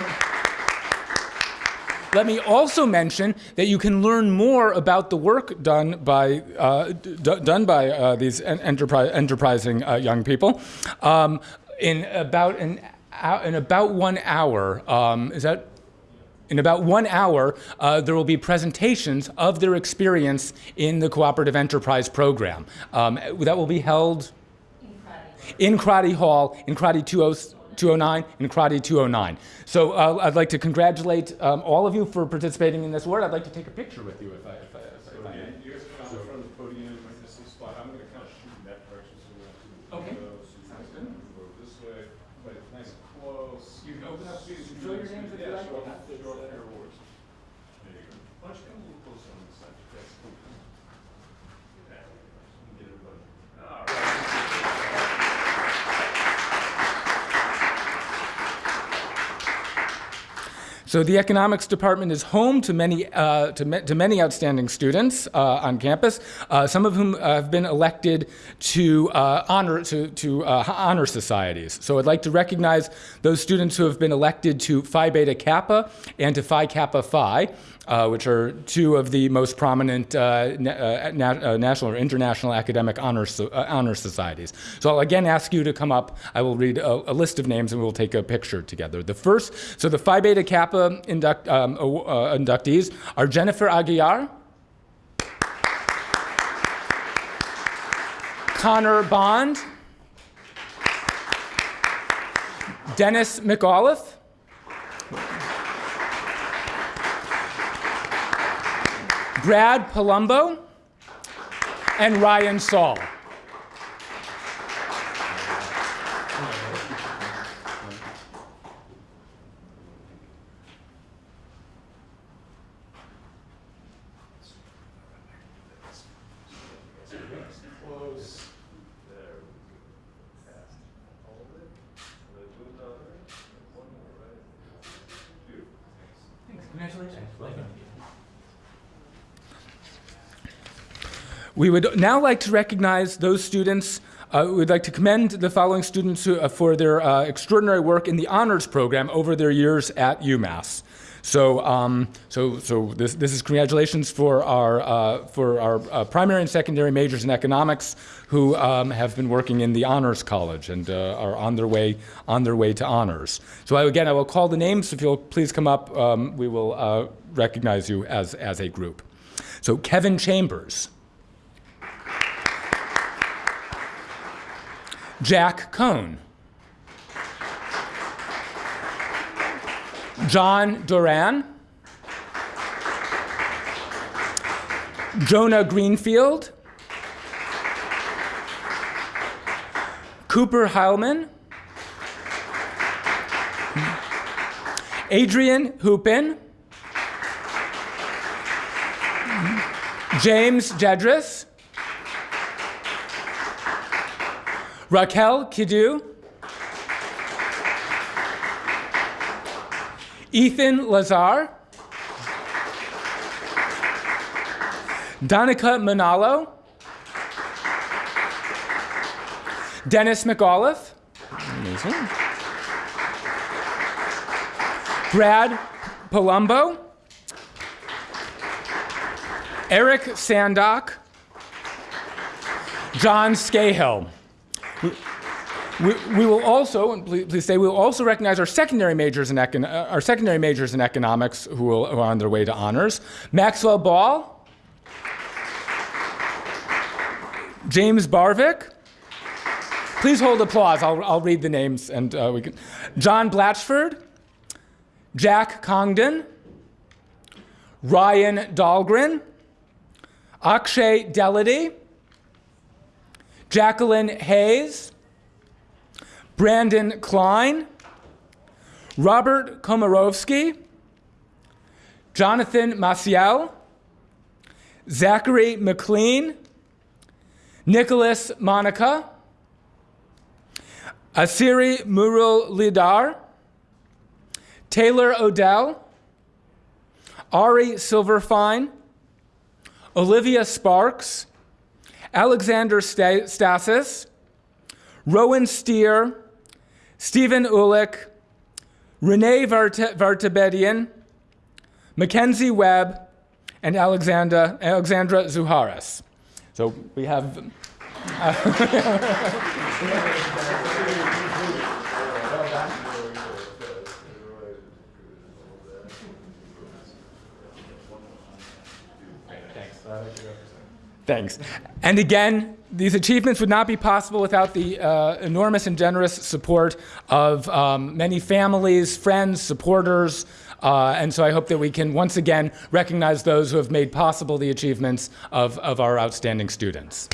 let me also mention that you can learn more about the work done by, uh, done by uh, these enterpri enterprising uh, young people um, in, about an, in about one hour. Um, is that in about one hour, uh, there will be presentations of their experience in the Cooperative Enterprise Program. Um, that will be held in Crotty Hall, in Crotty 20 209, and Crotty 209. So uh, I'd like to congratulate um, all of you for participating in this award. I'd like to take a picture with you if I, if I, if I may. You guys come in front of the podium, this is spot, I'm gonna kind of shoot in that direction, so we have to. Okay. go, so you Sounds can good. Go this way, but it's nice and close. You can open up, you can show your names if you Yeah, like. show off, show off your awards. There you go. Why don't you come a little closer on this side? That's cool. Yeah, Get everybody. All right. So the economics department is home to many uh, to, ma- to many outstanding students uh, on campus. Uh, some of whom have been elected to uh, honor to, to uh, honor societies. So I'd like to recognize those students who have been elected to Phi Beta Kappa and to Phi Kappa Phi. Uh, which are two of the most prominent uh, na- uh, uh, national or international academic honor, so, honor societies. So I'll again ask you to come up. I will read a, a list of names and we'll take a picture together. The first, so the Phi Beta Kappa induct, um, inductees are Jennifer Aguiar, Connor Bond, Dennis McAuliffe, Brad Palumbo, and Ryan Saul. Close. There we go. Fast. Hold it. Let it move down there. One more, right? Beautiful. Thanks. Congratulations. We would now like to recognize those students. Uh, we'd like to commend the following students who, uh, for their uh, extraordinary work in the honors program over their years at UMass. So, um, so, so this, this is congratulations for our, uh, for our uh, primary and secondary majors in economics who um, have been working in the honors college and uh, are on their way, on their way to honors. So I, again, I will call the names. If you'll please come up, um, we will recognize you as, as a group. So Kevin Chambers. Jack Cohn. John Duran. Jonah Greenfield. Cooper Heilman. Adrian Hoopin. James Jedris. Raquel Kidu. Ethan Lazar. Donica Manalo. Dennis McAuliffe. Amazing. Brad Palumbo. Eric Sandock. John Scahill. We, we, we will also, and please, please say, we will also recognize our secondary majors in, econ, uh, our secondary majors in economics who, will, who are on their way to honors. Maxwell Ball. James Barvik. Please hold applause. I'll, I'll read the names and uh, we can. John Blatchford. Jack Congdon. Ryan Dahlgren. Akshay Delity. Jacqueline Hayes, Brandon Klein, Robert Komarovsky, Jonathan Maciel, Zachary McLean, Nicholas Monica, Asiri Murul Lidar, Taylor Odell, Ari Silverfine, Olivia Sparks, Alexander Sta- Stasis, Rowan Steer, Stephen Ulick, Renee Vart- Vartabedian, Mackenzie Webb, and Alexandra, Alexandra Zuharis. So we have. Uh, [laughs] Thanks. And again, these achievements would not be possible without the uh, enormous and generous support of um, many families, friends, supporters. Uh, and so I hope that we can once again recognize those who have made possible the achievements of, of our outstanding students.